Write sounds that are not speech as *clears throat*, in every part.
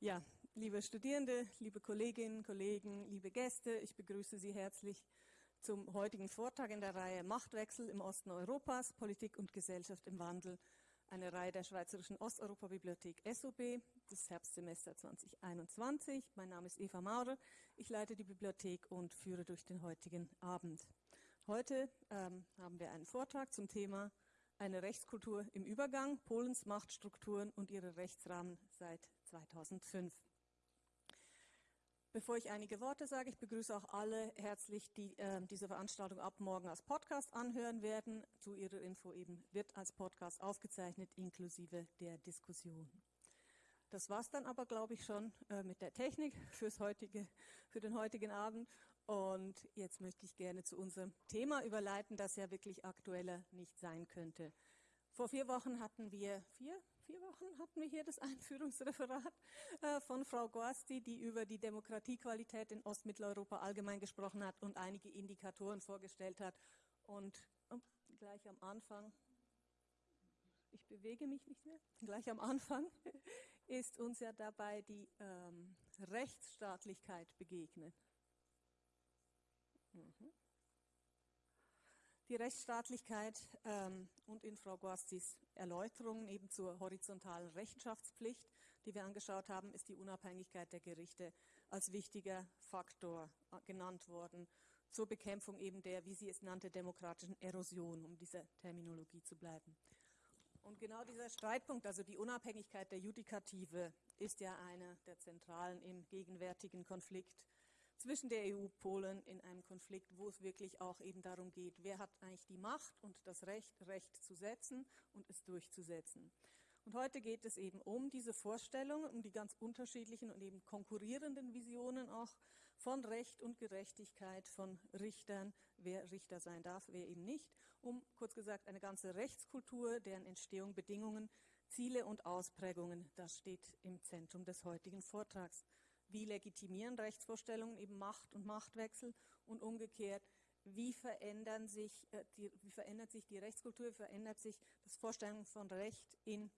Ja, liebe Studierende, liebe Kolleginnen, Kollegen, liebe Gäste, ich begrüße Sie herzlich zum heutigen Vortrag in der Reihe Machtwechsel im Osten Europas, Politik und Gesellschaft im Wandel, eine Reihe der Schweizerischen Osteuropa-Bibliothek SOB, das Herbstsemester 2021. Mein Name ist Eva Maurer, ich leite die Bibliothek und führe durch den heutigen Abend. Heute ähm, haben wir einen Vortrag zum Thema eine Rechtskultur im Übergang, Polens Machtstrukturen und ihre Rechtsrahmen seit 2005. Bevor ich einige Worte sage, ich begrüße auch alle herzlich, die äh, diese Veranstaltung ab morgen als Podcast anhören werden. Zu Ihrer Info eben wird als Podcast aufgezeichnet, inklusive der Diskussion. Das war es dann aber, glaube ich, schon äh, mit der Technik fürs heutige, für den heutigen Abend. Und jetzt möchte ich gerne zu unserem Thema überleiten, das ja wirklich aktueller nicht sein könnte. Vor vier Wochen hatten wir, vier, vier Wochen hatten wir hier das *laughs* Einführungsreferat äh, von Frau Gorsti, die über die Demokratiequalität in Ostmitteleuropa allgemein gesprochen hat und einige Indikatoren vorgestellt hat. Und oh, gleich am Anfang, ich bewege mich nicht mehr, gleich am Anfang *laughs* ist uns ja dabei die ähm, Rechtsstaatlichkeit begegnet. Die Rechtsstaatlichkeit ähm, und in Frau Guastis Erläuterungen eben zur horizontalen Rechenschaftspflicht, die wir angeschaut haben, ist die Unabhängigkeit der Gerichte als wichtiger Faktor äh, genannt worden zur Bekämpfung eben der, wie sie es nannte, demokratischen Erosion, um dieser Terminologie zu bleiben. Und genau dieser Streitpunkt, also die Unabhängigkeit der Judikative, ist ja einer der zentralen im gegenwärtigen Konflikt zwischen der EU und Polen in einem Konflikt, wo es wirklich auch eben darum geht, wer hat eigentlich die Macht und das Recht, Recht zu setzen und es durchzusetzen. Und heute geht es eben um diese Vorstellungen, um die ganz unterschiedlichen und eben konkurrierenden Visionen auch von Recht und Gerechtigkeit, von Richtern, wer Richter sein darf, wer eben nicht, um kurz gesagt eine ganze Rechtskultur, deren Entstehung, Bedingungen, Ziele und Ausprägungen, das steht im Zentrum des heutigen Vortrags wie legitimieren Rechtsvorstellungen eben Macht und Machtwechsel und umgekehrt, wie, verändern sich, äh, die, wie verändert sich die Rechtskultur, wie verändert sich das Vorstellung von Recht in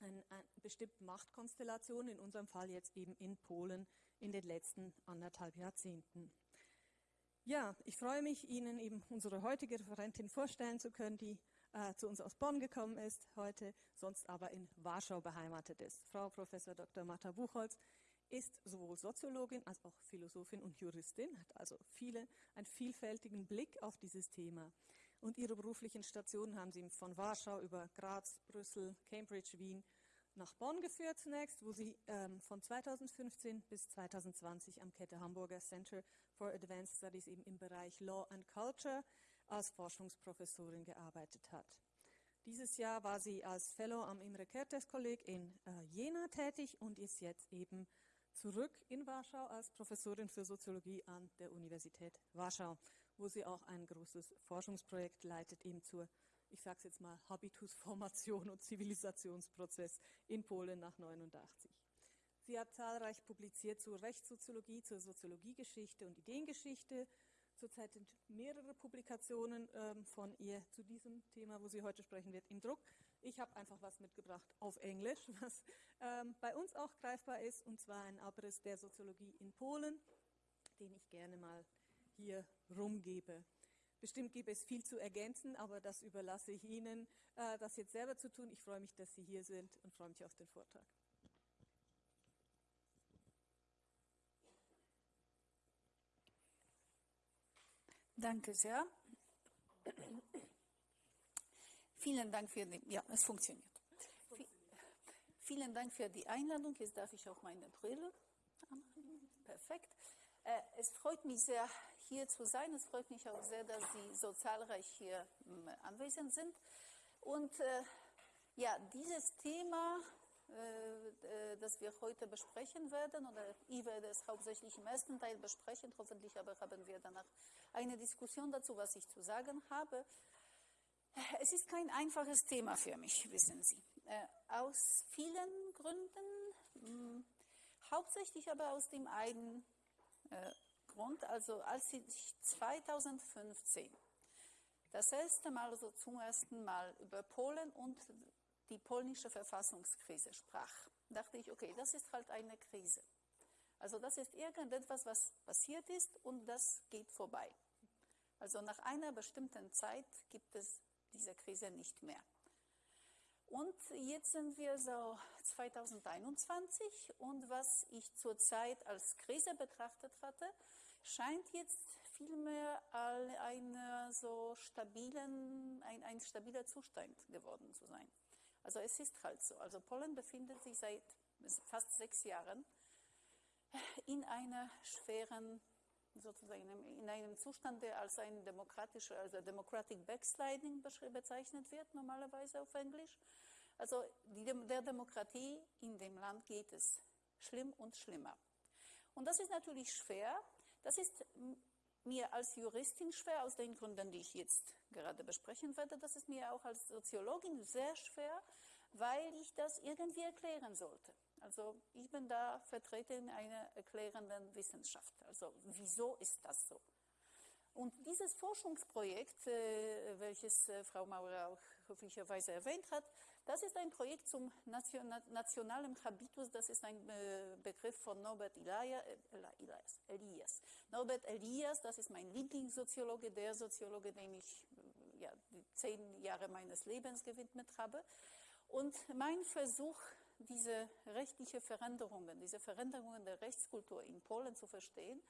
eine, eine bestimmte Machtkonstellation, in unserem Fall jetzt eben in Polen in den letzten anderthalb Jahrzehnten. Ja, ich freue mich, Ihnen eben unsere heutige Referentin vorstellen zu können, die äh, zu uns aus Bonn gekommen ist, heute sonst aber in Warschau beheimatet ist. Frau Professor Dr. Martha Buchholz ist sowohl Soziologin als auch Philosophin und Juristin, hat also viele, einen vielfältigen Blick auf dieses Thema. Und ihre beruflichen Stationen haben sie von Warschau über Graz, Brüssel, Cambridge, Wien nach Bonn geführt zunächst, wo sie ähm, von 2015 bis 2020 am Kette Hamburger Center for Advanced Studies eben im Bereich Law and Culture als Forschungsprofessorin gearbeitet hat. Dieses Jahr war sie als Fellow am Imre Kertész Kolleg in äh, Jena tätig und ist jetzt eben zurück in Warschau als Professorin für Soziologie an der Universität Warschau, wo sie auch ein großes Forschungsprojekt leitet, eben zur, ich sage es jetzt mal, Habitusformation und Zivilisationsprozess in Polen nach 89. Sie hat zahlreich publiziert zur Rechtssoziologie, zur Soziologiegeschichte und Ideengeschichte, Zurzeit sind mehrere Publikationen ähm, von ihr zu diesem Thema, wo sie heute sprechen wird, im Druck. Ich habe einfach was mitgebracht auf Englisch, *laughs* was ähm, bei uns auch greifbar ist, und zwar ein Abriss der Soziologie in Polen, den ich gerne mal hier rumgebe. Bestimmt gibt es viel zu ergänzen, aber das überlasse ich Ihnen, äh, das jetzt selber zu tun. Ich freue mich, dass Sie hier sind und freue mich auf den Vortrag. Danke sehr. Vielen Dank für die, ja, es funktioniert. Vielen Dank für die Einladung. Jetzt darf ich auch meine Brille anmachen. Perfekt. Äh, es freut mich sehr, hier zu sein. Es freut mich auch sehr, dass Sie so zahlreich hier ähm, anwesend sind. Und äh, ja, dieses Thema äh, äh, das wir heute besprechen werden, oder ich werde es hauptsächlich im ersten Teil besprechen, hoffentlich aber haben wir danach eine Diskussion dazu, was ich zu sagen habe. Es ist kein einfaches Thema für mich, wissen Sie, äh, aus vielen Gründen, hm, hauptsächlich aber aus dem einen Grund, also als ich 2015 das erste Mal, also zum ersten Mal über Polen und die polnische Verfassungskrise sprach. dachte ich, okay, das ist halt eine Krise. Also das ist irgendetwas, was passiert ist und das geht vorbei. Also nach einer bestimmten Zeit gibt es diese Krise nicht mehr. Und jetzt sind wir so 2021 und was ich zurzeit als Krise betrachtet hatte, scheint jetzt vielmehr ein, so stabilen, ein, ein stabiler Zustand geworden zu sein. Also es ist halt so. Also Polen befindet sich seit fast sechs Jahren in einer schweren, sozusagen in einem Zustand, der als ein demokratischer, also Democratic Backsliding bezeichnet wird, normalerweise auf Englisch. Also die, der Demokratie in dem Land geht es schlimm und schlimmer. Und das ist natürlich schwer. Das ist mir als Juristin schwer, aus den Gründen, die ich jetzt gerade besprechen werde. Das ist mir auch als Soziologin sehr schwer, weil ich das irgendwie erklären sollte. Also ich bin da Vertreterin einer erklärenden Wissenschaft. Also wieso ist das so? Und dieses Forschungsprojekt, äh, welches äh, Frau Maurer auch höflicherweise erwähnt hat, das ist ein Projekt zum Nation nationalen Habitus, das ist ein äh, Begriff von Norbert Elias, Elias, Elias. Norbert Elias, das ist mein Lieblingssoziologe, der Soziologe, dem ich ja, zehn Jahre meines Lebens gewidmet habe. Und mein Versuch, diese rechtliche Veränderungen, diese Veränderungen der Rechtskultur in Polen zu verstehen,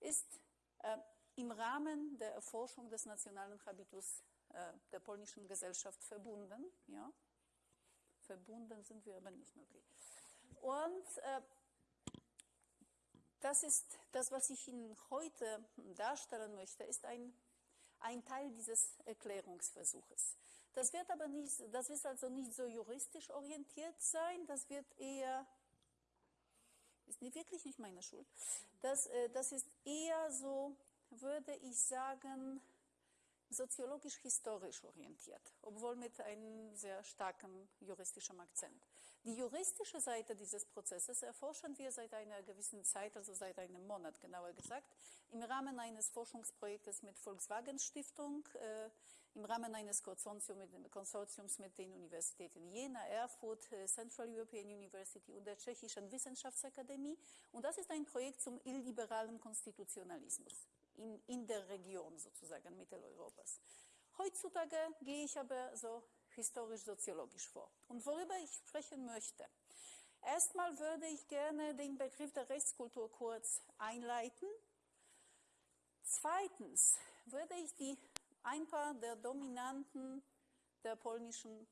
ist äh, im Rahmen der Erforschung des nationalen Habitus äh, der polnischen Gesellschaft verbunden. Ja? Verbunden sind wir aber nicht, okay. Und äh, das ist das, was ich Ihnen heute darstellen möchte, ist ein, ein Teil dieses Erklärungsversuches. Das wird aber nicht, das ist also nicht so juristisch orientiert sein, das wird eher, ist nicht, wirklich nicht meine Schuld, das, äh, das ist eher so, würde ich sagen, soziologisch-historisch orientiert, obwohl mit einem sehr starken juristischen Akzent. Die juristische Seite dieses Prozesses erforschen wir seit einer gewissen Zeit, also seit einem Monat genauer gesagt, im Rahmen eines Forschungsprojektes mit Volkswagen Stiftung, äh, im Rahmen eines Konsortiums mit den Universitäten Jena, Erfurt, äh, Central European University und der Tschechischen Wissenschaftsakademie. Und das ist ein Projekt zum illiberalen Konstitutionalismus in, in der Region sozusagen Mitteleuropas. Heutzutage gehe ich aber so historisch-soziologisch vor. Und worüber ich sprechen möchte. Erstmal würde ich gerne den Begriff der Rechtskultur kurz einleiten. Zweitens würde ich die, ein paar der Dominanten der polnischen,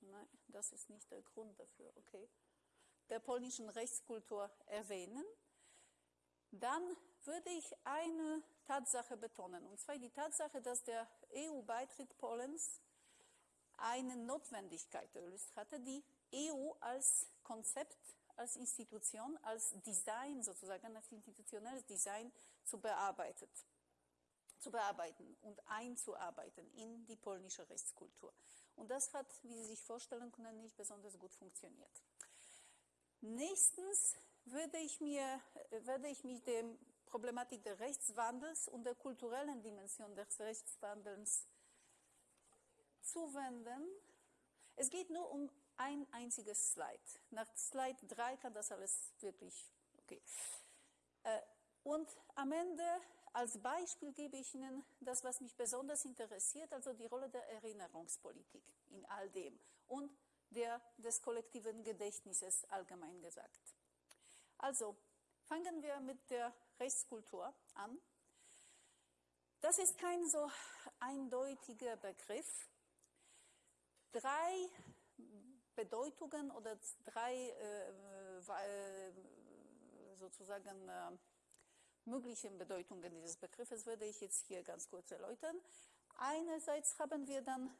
nein, das ist nicht der Grund dafür, okay, der polnischen Rechtskultur erwähnen. Dann würde ich eine Tatsache betonen, und zwar die Tatsache, dass der EU-Beitritt Polens eine Notwendigkeit erlöst hatte, die EU als Konzept, als Institution, als Design sozusagen, als institutionelles Design zu, bearbeitet, zu bearbeiten und einzuarbeiten in die polnische Rechtskultur. Und das hat, wie Sie sich vorstellen können, nicht besonders gut funktioniert. Nächstens würde ich, mir, würde ich mich der Problematik des Rechtswandels und der kulturellen Dimension des Rechtswandels zuwenden. Es geht nur um ein einziges Slide. Nach Slide 3 kann das alles wirklich, okay. Äh, und am Ende als Beispiel gebe ich Ihnen das, was mich besonders interessiert, also die Rolle der Erinnerungspolitik in all dem und der des kollektiven Gedächtnisses allgemein gesagt. Also fangen wir mit der Rechtskultur an. Das ist kein so eindeutiger Begriff. Drei Bedeutungen oder drei äh, äh sozusagen äh, möglichen Bedeutungen dieses Begriffes würde ich jetzt hier ganz kurz erläutern. Einerseits haben wir dann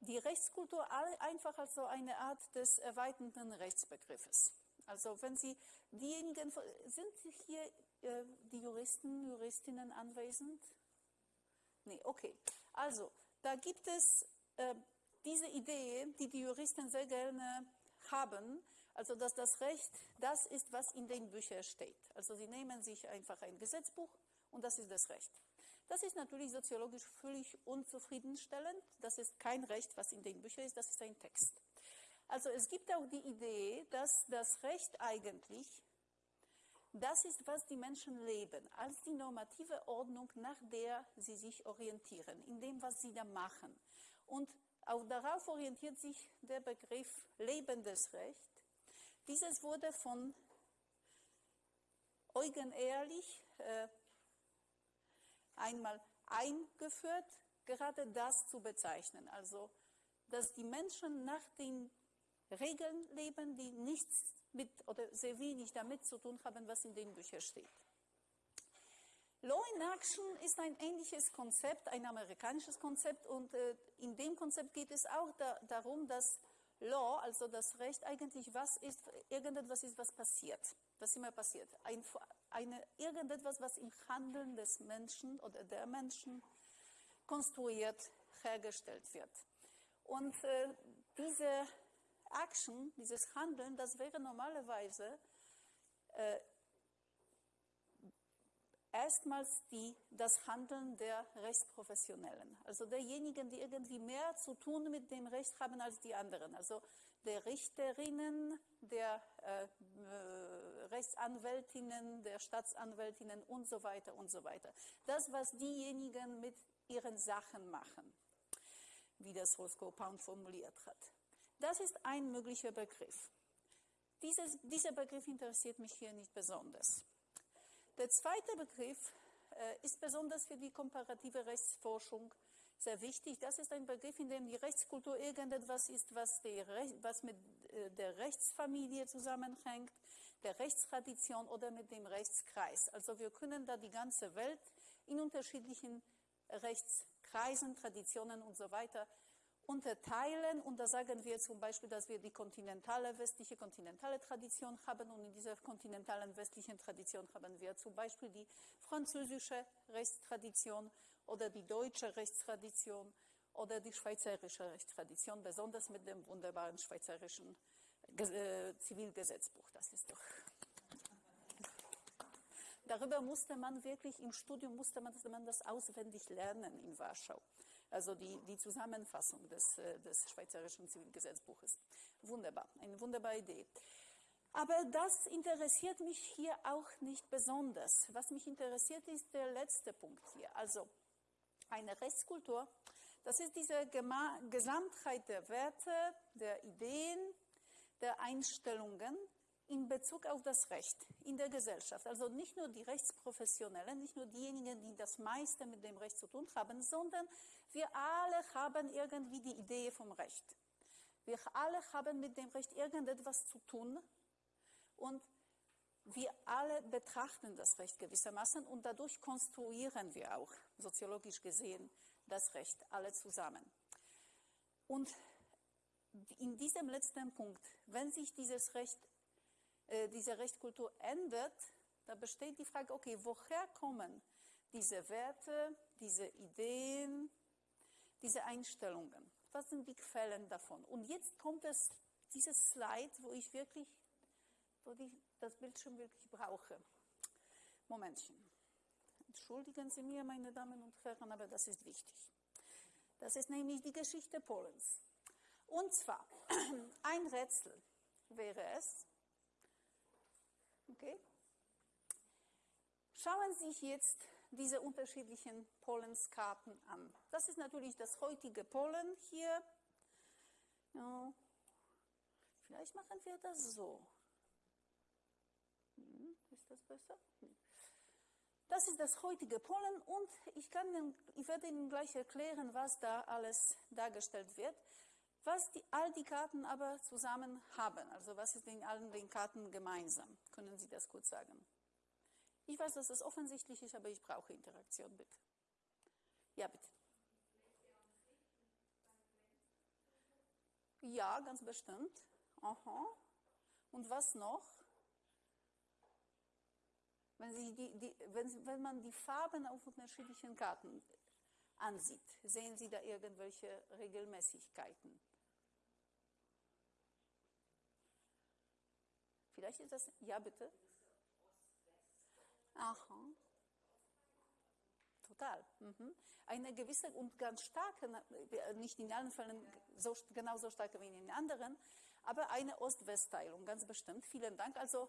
die Rechtskultur einfach als so eine Art des erweiterten Rechtsbegriffes. Also wenn Sie diejenigen, sind hier äh, die Juristen, Juristinnen anwesend? Nee, okay. Also da gibt es äh, diese Idee, die die Juristen sehr gerne haben, also dass das Recht das ist, was in den Büchern steht. Also sie nehmen sich einfach ein Gesetzbuch und das ist das Recht. Das ist natürlich soziologisch völlig unzufriedenstellend. Das ist kein Recht, was in den Büchern ist, das ist ein Text. Also es gibt auch die Idee, dass das Recht eigentlich das ist, was die Menschen leben, als die normative Ordnung, nach der sie sich orientieren, in dem, was sie da machen. Und auch darauf orientiert sich der Begriff lebendes Recht. Dieses wurde von Eugen Ehrlich äh, einmal eingeführt, gerade das zu bezeichnen. Also, dass die Menschen nach den Regeln leben, die nichts mit oder sehr wenig damit zu tun haben, was in den Büchern steht. Law in Action ist ein ähnliches Konzept, ein amerikanisches Konzept und äh, in dem Konzept geht es auch da, darum, dass Law, also das Recht, eigentlich was ist, irgendetwas ist, was passiert, was immer passiert. Ein, eine, irgendetwas, was im Handeln des Menschen oder der Menschen konstruiert, hergestellt wird. Und äh, diese Action, dieses Handeln, das wäre normalerweise äh, erstmals die, das Handeln der Rechtsprofessionellen, also derjenigen, die irgendwie mehr zu tun mit dem Recht haben als die anderen, also der Richterinnen, der äh, äh, Rechtsanwältinnen, der Staatsanwältinnen und so weiter und so weiter. Das, was diejenigen mit ihren Sachen machen, wie das Roscoe Pound formuliert hat. Das ist ein möglicher Begriff. Dieses, dieser Begriff interessiert mich hier nicht besonders. Der zweite Begriff äh, ist besonders für die komparative Rechtsforschung sehr wichtig. Das ist ein Begriff, in dem die Rechtskultur irgendetwas ist, was, die, was mit äh, der Rechtsfamilie zusammenhängt, der Rechtstradition oder mit dem Rechtskreis. Also wir können da die ganze Welt in unterschiedlichen Rechtskreisen, Traditionen und so weiter unterteilen. Und da sagen wir zum Beispiel, dass wir die kontinentale, westliche kontinentale Tradition haben. Und in dieser kontinentalen westlichen Tradition haben wir zum Beispiel die französische Rechtstradition oder die deutsche Rechtstradition oder die schweizerische Rechtstradition, besonders mit dem wunderbaren schweizerischen äh, Zivilgesetzbuch. Das ist doch. Darüber musste man wirklich im Studium musste man, das auswendig lernen in Warschau also die, die Zusammenfassung des, äh, des Schweizerischen Zivilgesetzbuches. Wunderbar, eine wunderbare Idee. Aber das interessiert mich hier auch nicht besonders. Was mich interessiert, ist der letzte Punkt hier. Also eine Rechtskultur, das ist diese Gesamtheit der Werte, der Ideen, der Einstellungen, in Bezug auf das Recht in der Gesellschaft. Also nicht nur die Rechtsprofessionellen, nicht nur diejenigen, die das meiste mit dem Recht zu tun haben, sondern wir alle haben irgendwie die Idee vom Recht. Wir alle haben mit dem Recht irgendetwas zu tun und wir alle betrachten das Recht gewissermaßen und dadurch konstruieren wir auch, soziologisch gesehen, das Recht, alle zusammen. Und in diesem letzten Punkt, wenn sich dieses Recht äh, diese Rechtskultur ändert, da besteht die Frage, okay, woher kommen diese Werte, diese Ideen, diese Einstellungen? Was sind die Quellen davon? Und jetzt kommt es, dieses Slide, wo ich wirklich, wo ich das Bildschirm wirklich brauche. Momentchen. Entschuldigen Sie mir, meine Damen und Herren, aber das ist wichtig. Das ist nämlich die Geschichte Polens. Und zwar, *clears throat* ein Rätsel wäre es, Okay? Schauen Sie sich jetzt diese unterschiedlichen Pollenskarten an. Das ist natürlich das heutige Pollen hier. Ja. Vielleicht machen wir das so. Hm, ist das besser? Hm. Das ist das heutige Pollen und ich, kann, ich werde Ihnen gleich erklären, was da alles dargestellt wird. Was die, all die Karten aber zusammen haben, also was ist in allen den Karten gemeinsam? Können Sie das kurz sagen? Ich weiß, dass es offensichtlich ist, aber ich brauche Interaktion, bitte. Ja, bitte. Ja, ganz bestimmt. Aha. Und was noch? Wenn, Sie die, die, wenn, wenn man die Farben auf unterschiedlichen Karten ansieht, sehen Sie da irgendwelche Regelmäßigkeiten? Vielleicht ist das, ja bitte. Aha. Total. Mhm. Eine gewisse und ganz starke, nicht in allen Fällen so, genauso stark wie in den anderen, aber eine Ost-West-Teilung, ganz bestimmt. Vielen Dank. Also,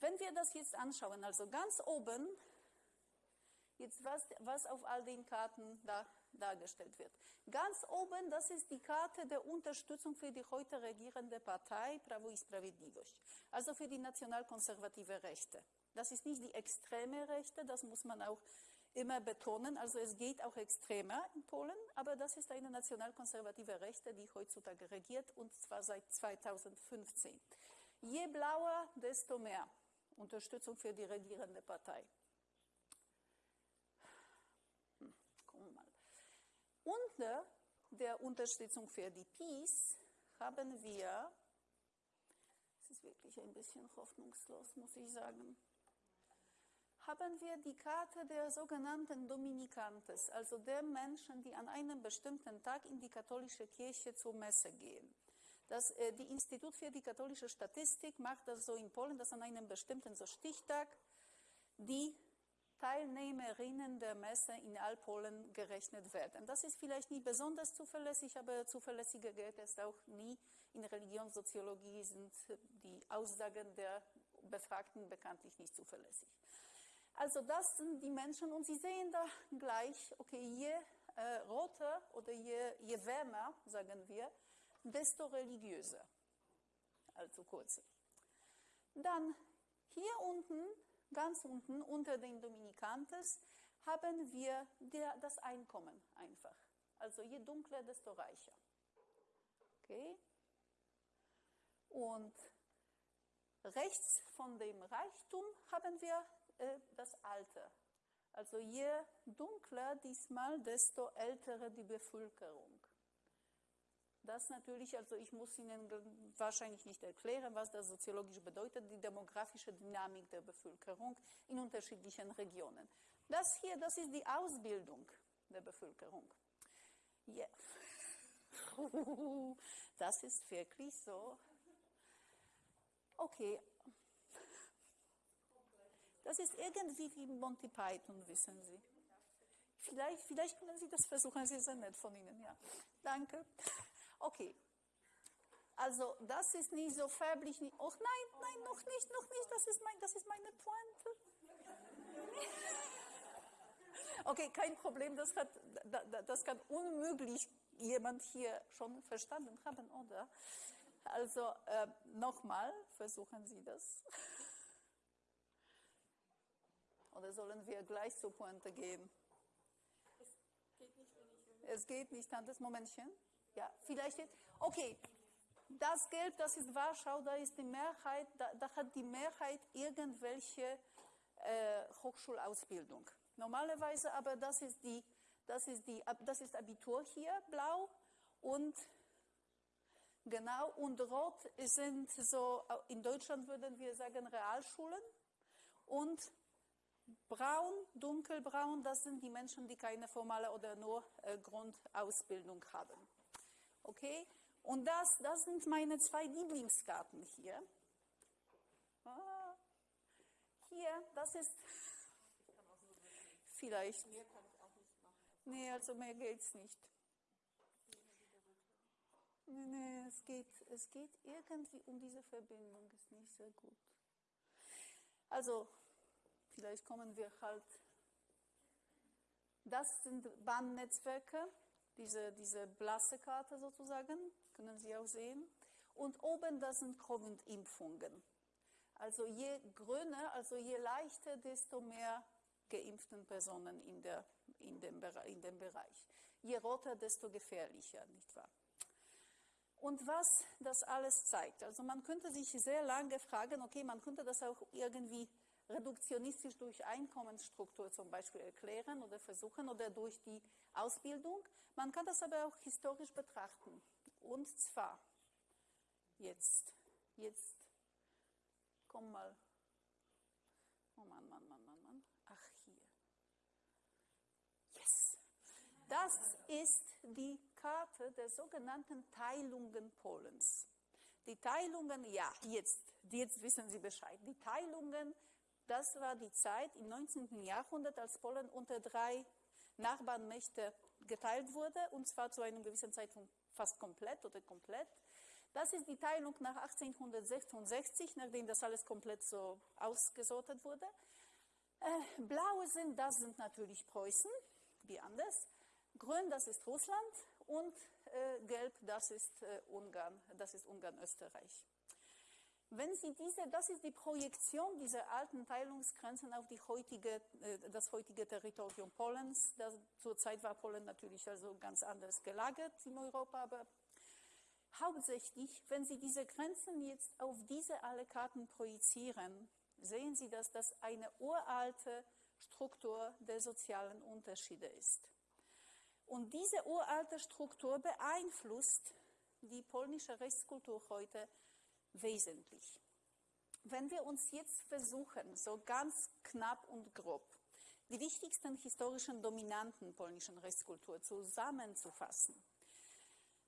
wenn wir das jetzt anschauen, also ganz oben, jetzt was, was auf all den Karten da dargestellt wird. Ganz oben, das ist die Karte der Unterstützung für die heute regierende Partei Pravo i Sprawiedliwość, also für die nationalkonservative Rechte. Das ist nicht die extreme Rechte, das muss man auch immer betonen. Also es geht auch extremer in Polen, aber das ist eine nationalkonservative Rechte, die heutzutage regiert und zwar seit 2015. Je blauer, desto mehr Unterstützung für die regierende Partei. Hm, mal. Unter der Unterstützung für die Peace haben wir, es ist wirklich ein bisschen hoffnungslos, muss ich sagen, haben wir die Karte der sogenannten Dominikantes, also der Menschen, die an einem bestimmten Tag in die katholische Kirche zur Messe gehen. Das, äh, die Institut für die katholische Statistik macht das so in Polen, dass an einem bestimmten so Stichtag die Teilnehmerinnen der Messe in Allpolen gerechnet werden. Das ist vielleicht nicht besonders zuverlässig, aber zuverlässiger geht es auch nie. In Religionssoziologie sind die Aussagen der Befragten bekanntlich nicht zuverlässig. Also das sind die Menschen und Sie sehen da gleich, okay, je äh, roter oder je, je wärmer, sagen wir, desto religiöser. Also kurz. Dann hier unten, ganz unten unter den Dominikantes, haben wir der, das Einkommen einfach. Also je dunkler, desto reicher. Okay? Und rechts von dem Reichtum haben wir äh, das Alter. Also je dunkler diesmal, desto ältere die Bevölkerung. Das natürlich, also ich muss Ihnen wahrscheinlich nicht erklären, was das soziologisch bedeutet, die demografische Dynamik der Bevölkerung in unterschiedlichen Regionen. Das hier, das ist die Ausbildung der Bevölkerung. Yeah. *laughs* Das ist wirklich so. Okay, das ist irgendwie wie Monty Python, wissen Sie. Vielleicht, vielleicht können Sie das versuchen, Sie sind nett von Ihnen, ja. Danke. Okay. Also, das ist nicht so färblich. Oh nein, nein, noch nicht, noch nicht, das ist, mein, das ist meine Pointe. *laughs* Okay, kein Problem, das, hat, das kann unmöglich jemand hier schon verstanden haben, oder? Also, äh, nochmal, versuchen Sie das. *laughs* Oder sollen wir gleich zur Pointe gehen? Es geht nicht, wenn ich... Es geht nicht, das Momentchen. Ja, vielleicht jetzt. Okay, das Gelb, das ist Warschau, da ist die Mehrheit, da, da hat die Mehrheit irgendwelche äh, Hochschulausbildung. Normalerweise aber das ist die, das ist die, das ist Abitur hier, blau und genau und rot sind so, in Deutschland würden wir sagen Realschulen und Braun, dunkelbraun, das sind die Menschen, die keine formale oder nur äh, Grundausbildung haben. Okay? Und das, das sind meine zwei Lieblingskarten hier. Ah, hier, das ist vielleicht. Mehr kann ich auch nicht machen. Nee, also mehr geht es nicht. Nee, nee, es geht, es geht irgendwie um diese Verbindung, ist nicht sehr gut. Also, Vielleicht kommen wir halt. Das sind Bahnnetzwerke, diese, diese blasse Karte sozusagen, können Sie auch sehen. Und oben, das sind Covid-Impfungen. Also je grüner, also je leichter, desto mehr geimpften Personen in, der, in, dem, in dem Bereich. Je roter, desto gefährlicher, nicht wahr? Und was das alles zeigt. Also man könnte sich sehr lange fragen, okay, man könnte das auch irgendwie reduktionistisch durch Einkommensstruktur zum Beispiel erklären oder versuchen oder durch die Ausbildung. Man kann das aber auch historisch betrachten. Und zwar jetzt, jetzt, komm mal, oh Mann, Mann, Mann, Mann, Mann, ach hier. Yes. Das ist die Karte der sogenannten Teilungen Polens. Die Teilungen, ja, jetzt, jetzt wissen Sie Bescheid. Die Teilungen das war die Zeit im 19. Jahrhundert, als Polen unter drei Nachbarnmächte geteilt wurde, und zwar zu einem gewissen Zeitpunkt fast komplett oder komplett. Das ist die Teilung nach 1866, nachdem das alles komplett so ausgesortet wurde. Äh, blaue sind, das sind natürlich Preußen, wie anders. Grün, das ist Russland und äh, gelb, das ist äh, Ungarn, das ist Ungarn-Österreich. Wenn Sie diese, das ist die Projektion dieser alten Teilungsgrenzen auf die heutige, äh, das heutige Territorium Polens. Das, zurzeit war Polen natürlich also ganz anders gelagert in Europa, aber hauptsächlich, wenn Sie diese Grenzen jetzt auf diese alle Karten projizieren, sehen Sie, dass das eine uralte Struktur der sozialen Unterschiede ist. Und diese uralte Struktur beeinflusst die polnische Rechtskultur heute wesentlich. Wenn wir uns jetzt versuchen, so ganz knapp und grob, die wichtigsten historischen Dominanten polnischen Rechtskultur zusammenzufassen,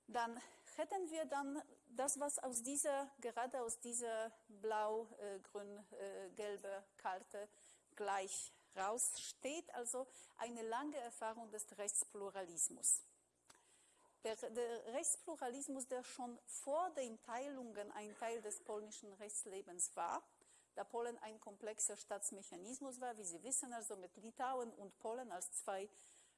dann hätten wir dann das, was aus dieser, gerade aus dieser blau-grün-gelbe äh, Karte gleich raussteht, also eine lange Erfahrung des Rechtspluralismus. Der, der, Rechtspluralismus, der schon vor den Teilungen ein Teil des polnischen Rechtslebens war, da Polen ein komplexer Staatsmechanismus war, wie Sie wissen, also mit Litauen und Polen als zwei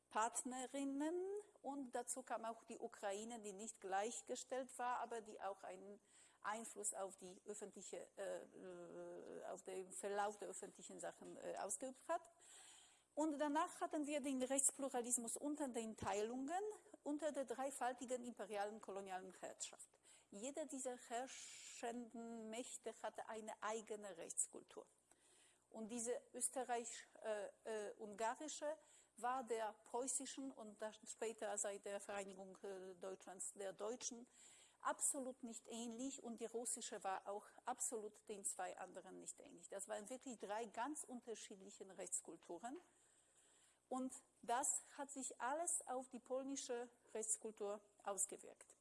Partnerinnen und dazu kam auch die Ukraine, die nicht gleichgestellt war, aber die auch einen Einfluss auf die öffentliche, äh, äh, auf den Verlauf der öffentlichen Sachen äh, ausgeübt hat. Und danach hatten wir den Rechtspluralismus unter den Teilungen, unter der dreifaltigen imperialen kolonialen Herrschaft. Jede dieser herrschenden Mächte hatte eine eigene Rechtskultur. Und diese österreich-ungarische war der preußischen und später seit der Vereinigung äh, Deutschlands der deutschen absolut nicht ähnlich und die russische war auch absolut den zwei anderen nicht ähnlich. Das waren wirklich drei ganz unterschiedliche Rechtskulturen und das hat sich alles auf die polnische Rechtskultur ausgewirkt.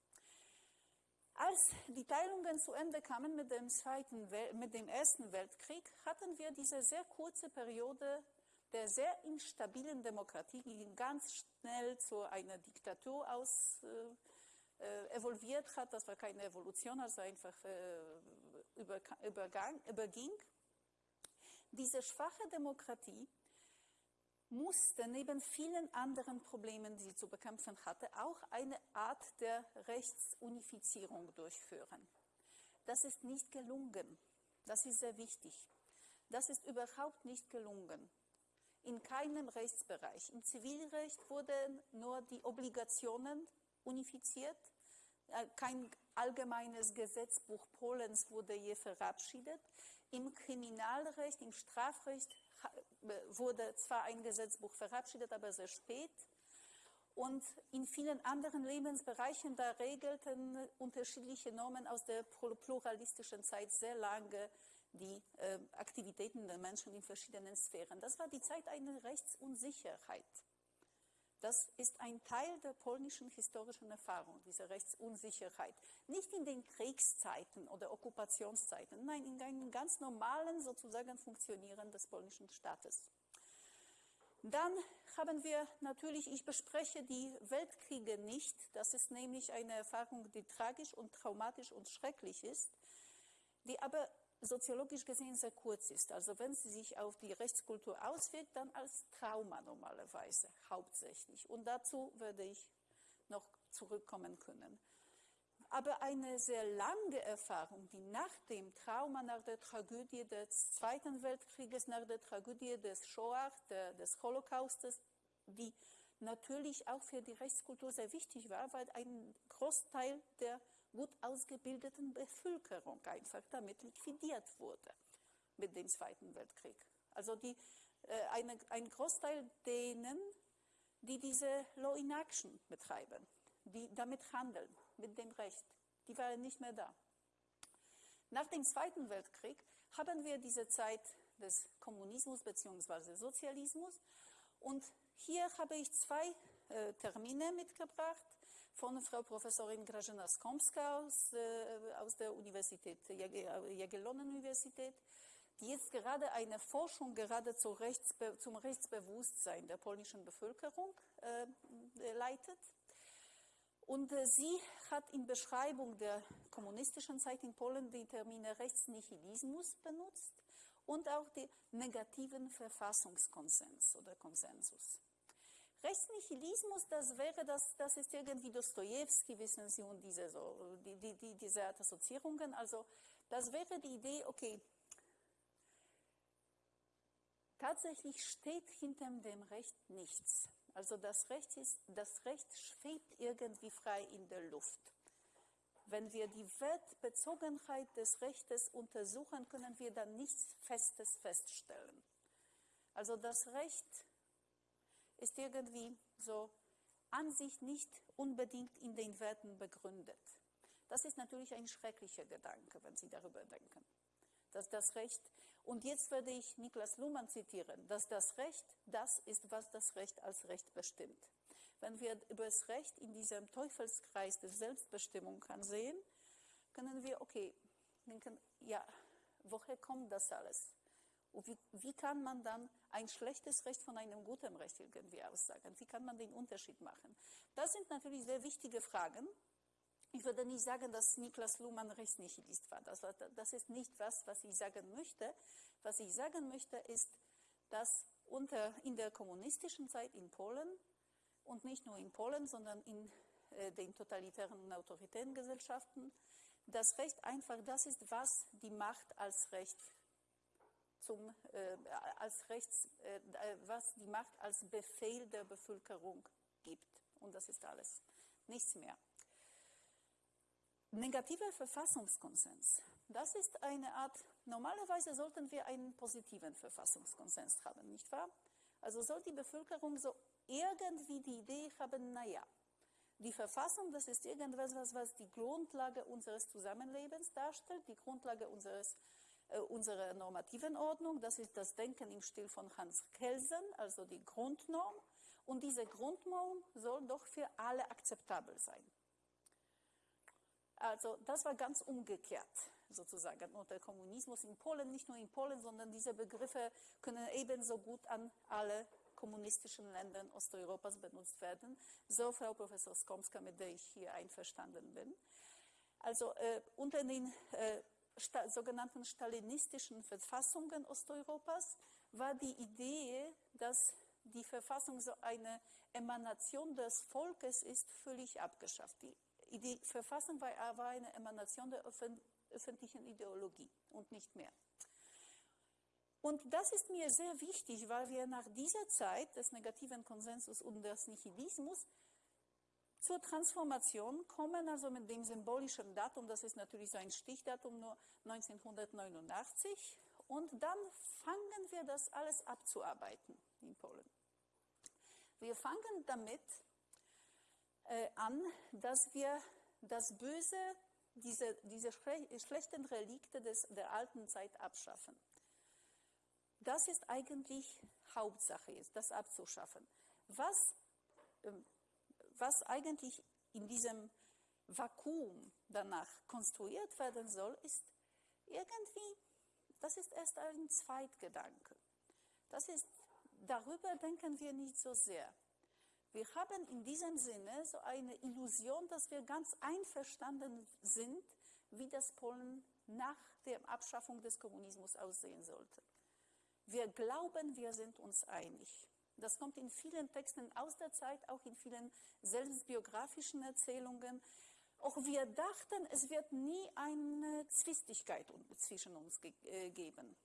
Als die Teilungen zu Ende kamen mit dem, Zweiten mit dem Ersten Weltkrieg, hatten wir diese sehr kurze Periode der sehr instabilen Demokratie, die ganz schnell zu einer Diktatur aus, äh, äh, evolviert hat. Das war keine Evolution, also einfach äh, über, übergang, überging. Diese schwache Demokratie musste neben vielen anderen Problemen, die sie zu bekämpfen hatte, auch eine Art der Rechtsunifizierung durchführen. Das ist nicht gelungen. Das ist sehr wichtig. Das ist überhaupt nicht gelungen in keinem Rechtsbereich. Im Zivilrecht wurden nur die Obligationen unifiziert. Äh, kein allgemeines Gesetzbuch Polens wurde je verabschiedet. Im Kriminalrecht, im Strafrecht wurde zwar ein Gesetzbuch verabschiedet, aber sehr spät. Und in vielen anderen Lebensbereichen, da regelten unterschiedliche Normen aus der pluralistischen Zeit sehr lange die äh, Aktivitäten der Menschen in verschiedenen Sphären. Das war die Zeit einer Rechtsunsicherheit. Das ist ein Teil der polnischen historischen Erfahrung, diese Rechtsunsicherheit. Nicht in den Kriegszeiten oder Okkupationszeiten, nein, in einem ganz normalen sozusagen Funktionieren des polnischen Staates. Dann haben wir natürlich, ich bespreche die Weltkriege nicht, das ist nämlich eine Erfahrung, die tragisch und traumatisch und schrecklich ist, die aber soziologisch gesehen sehr kurz ist. Also wenn sie sich auf die Rechtskultur auswirkt, dann als Trauma normalerweise hauptsächlich. Und dazu werde ich noch zurückkommen können. Aber eine sehr lange Erfahrung, die nach dem Trauma, nach der Tragödie des Zweiten Weltkrieges, nach der Tragödie des Shoah, der, des Holocaustes, die natürlich auch für die Rechtskultur sehr wichtig war, weil ein Großteil der gut ausgebildeten Bevölkerung einfach damit liquidiert wurde mit dem Zweiten Weltkrieg. Also die, äh, eine, ein Großteil denen, die diese Law in Action betreiben, die damit handeln, mit dem Recht, die waren nicht mehr da. Nach dem Zweiten Weltkrieg haben wir diese Zeit des Kommunismus bzw. Sozialismus und hier habe ich zwei äh, Termine mitgebracht von Frau Professorin Grażyna Skomska aus, äh, aus der Universität, Jagiellonen-Universität, die jetzt gerade eine Forschung gerade zu Rechtsbe zum Rechtsbewusstsein der polnischen Bevölkerung äh, leitet. Und äh, sie hat in Beschreibung der kommunistischen Zeit in Polen die Termine Rechtsnihilismus benutzt und auch den negativen Verfassungskonsens oder Konsensus. Rechtsnihilismus, das wäre, das, das ist irgendwie Dostoevsky, wissen Sie, und diese, so, die, die, die, diese Art Assoziierungen. Also das wäre die Idee, okay, tatsächlich steht hinter dem Recht nichts. Also das Recht, ist, das Recht schwebt irgendwie frei in der Luft. Wenn wir die Wertbezogenheit des Rechtes untersuchen, können wir dann nichts Festes feststellen. Also das Recht ist irgendwie so an sich nicht unbedingt in den Werten begründet. Das ist natürlich ein schrecklicher Gedanke, wenn Sie darüber denken. Dass das Recht, und jetzt werde ich Niklas Luhmann zitieren, dass das Recht das ist, was das Recht als Recht bestimmt. Wenn wir über das Recht in diesem Teufelskreis der Selbstbestimmung ansehen, können wir, okay, denken, ja, woher kommt das alles? Und wie, wie, kann man dann ein schlechtes Recht von einem guten Recht irgendwie aussagen? Wie kann man den Unterschied machen? Das sind natürlich sehr wichtige Fragen. Ich würde nicht sagen, dass Niklas Luhmann Rechtsnihilist war. Das, das ist nicht was, was ich sagen möchte. Was ich sagen möchte, ist, dass unter, in der kommunistischen Zeit in Polen und nicht nur in Polen, sondern in äh, den totalitären und autoritären Gesellschaften, das Recht einfach das ist, was die Macht als Recht zum, äh, als Rechts, äh, was die Macht als Befehl der Bevölkerung gibt. Und das ist alles. Nichts mehr. Negativer Verfassungskonsens. Das ist eine Art, normalerweise sollten wir einen positiven Verfassungskonsens haben, nicht wahr? Also soll die Bevölkerung so irgendwie die Idee haben, naja, die Verfassung, das ist irgendwas, was, was die Grundlage unseres Zusammenlebens darstellt, die Grundlage unseres äh, unserer normativen Ordnung. Das ist das Denken im Stil von Hans Kelsen, also die Grundnorm. Und diese Grundnorm soll doch für alle akzeptabel sein. Also das war ganz umgekehrt sozusagen unter Kommunismus in Polen, nicht nur in Polen, sondern diese Begriffe können ebenso gut an alle kommunistischen Ländern Osteuropas benutzt werden. So, Frau Professor Skomska, mit der ich hier einverstanden bin. Also äh, unter den äh, sta sogenannten stalinistischen Verfassungen Osteuropas war die Idee, dass die Verfassung so eine Emanation des Volkes ist, völlig abgeschafft. Die, die Verfassung war aber eine Emanation der öffentlichen Ideologie und nicht mehr. Und das ist mir sehr wichtig, weil wir nach dieser Zeit des negativen Konsensus und des Nihilismus zur Transformation kommen, also mit dem symbolischen Datum, das ist natürlich so ein Stichdatum, nur 1989. Und dann fangen wir das alles abzuarbeiten in Polen. Wir fangen damit äh, an, dass wir das Böse, diese, diese schlechten Relikte des, der alten Zeit abschaffen. Das ist eigentlich Hauptsache, ist, das abzuschaffen. Was ähm, was eigentlich in diesem Vakuum danach konstruiert werden soll, ist irgendwie, das ist erst ein Zweitgedanke. Das ist, darüber denken wir nicht so sehr. Wir haben in diesem Sinne so eine Illusion, dass wir ganz einverstanden sind, wie das Polen nach der Abschaffung des Kommunismus aussehen sollte. Wir glauben, wir sind uns einig. Das kommt in vielen Texten aus der Zeit, auch in vielen selbstbiografischen Erzählungen. Auch wir dachten, es wird nie eine Zwistigkeit zwischen uns ge äh, geben.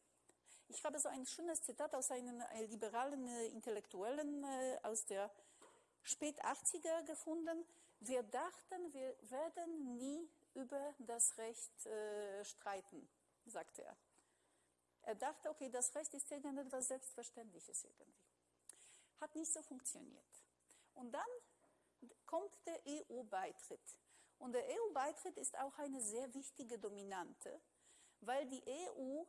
Ich habe so ein schönes Zitat aus einem äh, liberalen äh, Intellektuellen äh, aus der spät 80er gefunden. Wir dachten, wir werden nie über das Recht äh, streiten, sagte er. Er dachte, okay, das Recht ist irgendetwas Selbstverständliches irgendwie. Hat nicht so funktioniert. Und dann kommt der EU-Beitritt. Und der EU-Beitritt ist auch eine sehr wichtige Dominante, weil die EU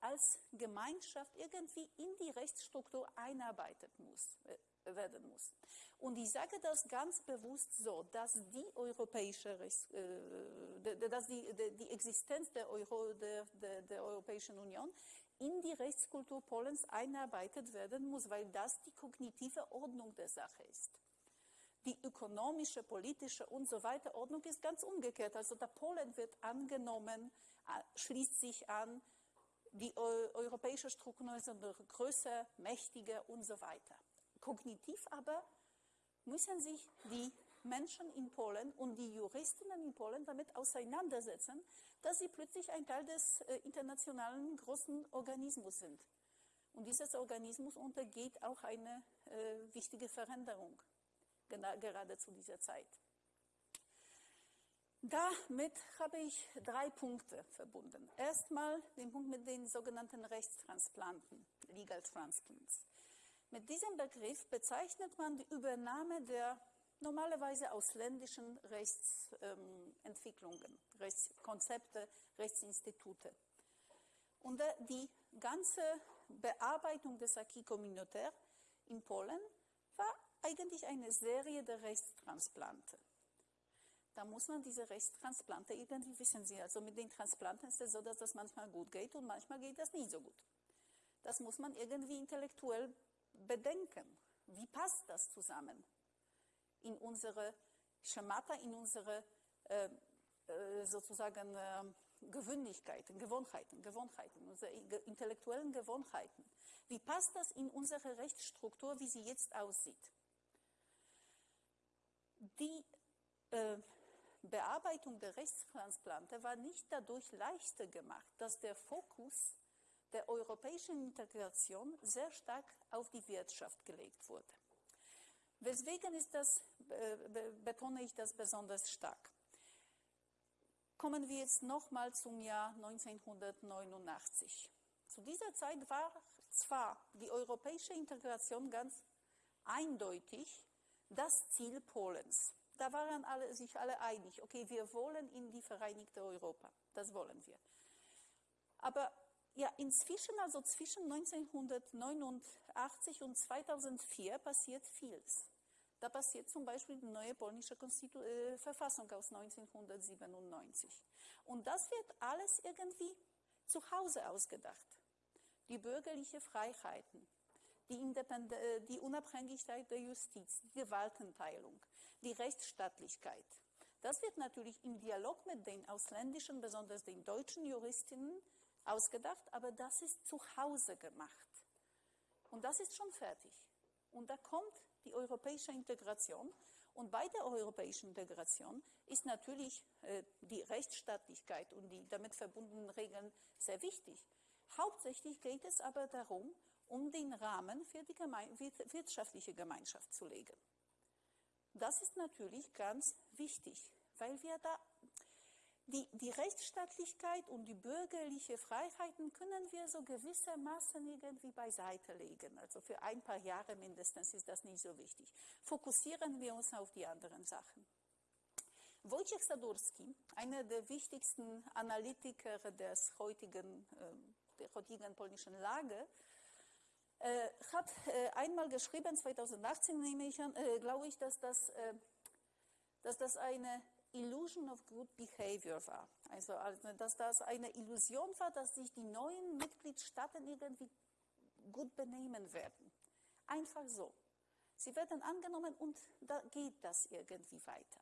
als Gemeinschaft irgendwie in die Rechtsstruktur einarbeitet muss, äh, werden muss. Und ich sage das ganz bewusst so, dass die europäische äh, dass die, die, die Existenz der, Euro, der, der, der Europäischen Union in die Rechtskultur Polens einarbeitet werden muss, weil das die kognitive Ordnung der Sache ist. Die ökonomische, politische und so weiter Ordnung ist ganz umgekehrt. Also der Polen wird angenommen, schließt sich an, die europäische Strukturen sind größer, mächtiger und so weiter. Kognitiv aber müssen sich die Menschen in Polen und die Juristinnen in Polen damit auseinandersetzen, dass sie plötzlich ein Teil des äh, internationalen großen Organismus sind. Und dieses Organismus untergeht auch eine äh, wichtige Veränderung, gerade zu dieser Zeit. Damit habe ich drei Punkte verbunden. Erstmal den Punkt mit den sogenannten Rechtstransplanten, Legal Transplants. Mit diesem Begriff bezeichnet man die Übernahme der normalerweise ausländischen Rechtsentwicklungen, ähm, Rechtskonzepte, Rechtsinstitute. Und äh, die ganze Bearbeitung des Acquis communautaire in Polen war eigentlich eine Serie der Rechtstransplante. Da muss man diese Rechtstransplante irgendwie wissen Sie. Also mit den Transplanten ist es so, dass das manchmal gut geht und manchmal geht das nicht so gut. Das muss man irgendwie intellektuell bedenken. Wie passt das zusammen? In unsere Schemata, in unsere äh, äh, sozusagen äh, Gewöhnlichkeiten, Gewohnheiten, Gewohnheiten, unsere intellektuellen Gewohnheiten. Wie passt das in unsere Rechtsstruktur, wie sie jetzt aussieht? Die äh, Bearbeitung der Rechtstransplante war nicht dadurch leichter gemacht, dass der Fokus der europäischen Integration sehr stark auf die Wirtschaft gelegt wurde. Weswegen ist das, äh, betone ich das besonders stark? Kommen wir jetzt nochmal zum Jahr 1989. Zu dieser Zeit war zwar die europäische Integration ganz eindeutig das Ziel Polens. Da waren alle, sich alle einig, okay, wir wollen in die Vereinigte Europa, das wollen wir. Aber ja, inzwischen, also zwischen 1989 und 2004 passiert vieles. Da passiert zum Beispiel die neue polnische Konstitu äh, Verfassung aus 1997. Und das wird alles irgendwie zu Hause ausgedacht. Die bürgerlichen Freiheiten, die, Independ äh, die Unabhängigkeit der Justiz, die Gewaltenteilung, die Rechtsstaatlichkeit. Das wird natürlich im Dialog mit den ausländischen, besonders den deutschen Juristinnen ausgedacht, aber das ist zu Hause gemacht. Und das ist schon fertig. Und da kommt die europäische Integration. Und bei der europäischen Integration ist natürlich äh, die Rechtsstaatlichkeit und die damit verbundenen Regeln sehr wichtig. Hauptsächlich geht es aber darum, um den Rahmen für die wirtschaftliche Gemeinschaft zu legen. Das ist natürlich ganz wichtig, weil wir da die, die Rechtsstaatlichkeit und die bürgerliche Freiheiten können wir so gewissermaßen irgendwie beiseite legen. Also für ein paar Jahre mindestens ist das nicht so wichtig. Fokussieren wir uns auf die anderen Sachen. Wojciech Sadurski, einer der wichtigsten Analytiker des heutigen, äh, der heutigen polnischen Lage, äh, hat äh, einmal geschrieben, 2018 nehme ich an, äh, glaube ich, dass das, dass das eine Illusion of Good Behavior war. Also, also, dass das eine Illusion war, dass sich die neuen Mitgliedstaaten irgendwie gut benehmen werden. Einfach so. Sie werden angenommen und da geht das irgendwie weiter.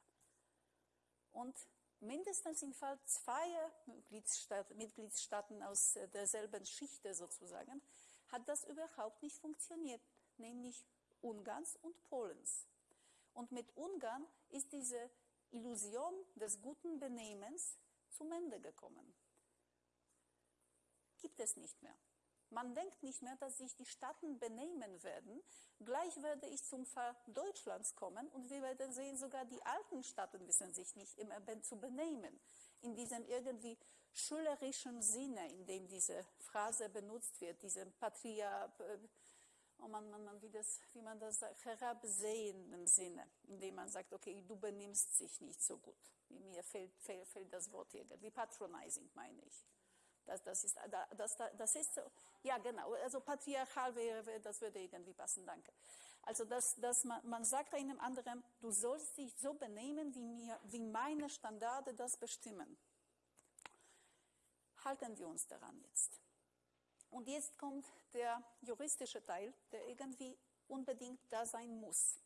Und mindestens im Fall zweier Mitgliedstaaten, Mitgliedstaaten aus derselben Schicht sozusagen, hat das überhaupt nicht funktioniert, nämlich Ungarns und Polens. Und mit Ungarn ist diese Illusion des guten Benehmens zum Ende gekommen. Gibt es nicht mehr. Man denkt nicht mehr, dass sich die Staaten benehmen werden. Gleich werde ich zum Fall Deutschlands kommen und wir werden sehen, sogar die alten Staaten wissen sich nicht immer zu benehmen. In diesem irgendwie schülerischen Sinne, in dem diese Phrase benutzt wird, diesem Patria, oh man, man, man, wie, das, wie man das sagt, herabsehenden Sinne, indem man sagt, okay, du benimmst dich nicht so gut. Mir fehlt, fehlt, fehlt das Wort irgendwie, patronizing meine ich. Das, das, ist, das, das ist so, ja genau, also patriarchal wäre, das würde irgendwie passen, danke. Also dass, dass man, man sagt einem anderen, du sollst dich so benehmen, wie, mir, wie meine Standarde das bestimmen. Halten wir uns daran jetzt. Und jetzt kommt der juristische Teil, der irgendwie unbedingt da sein muss.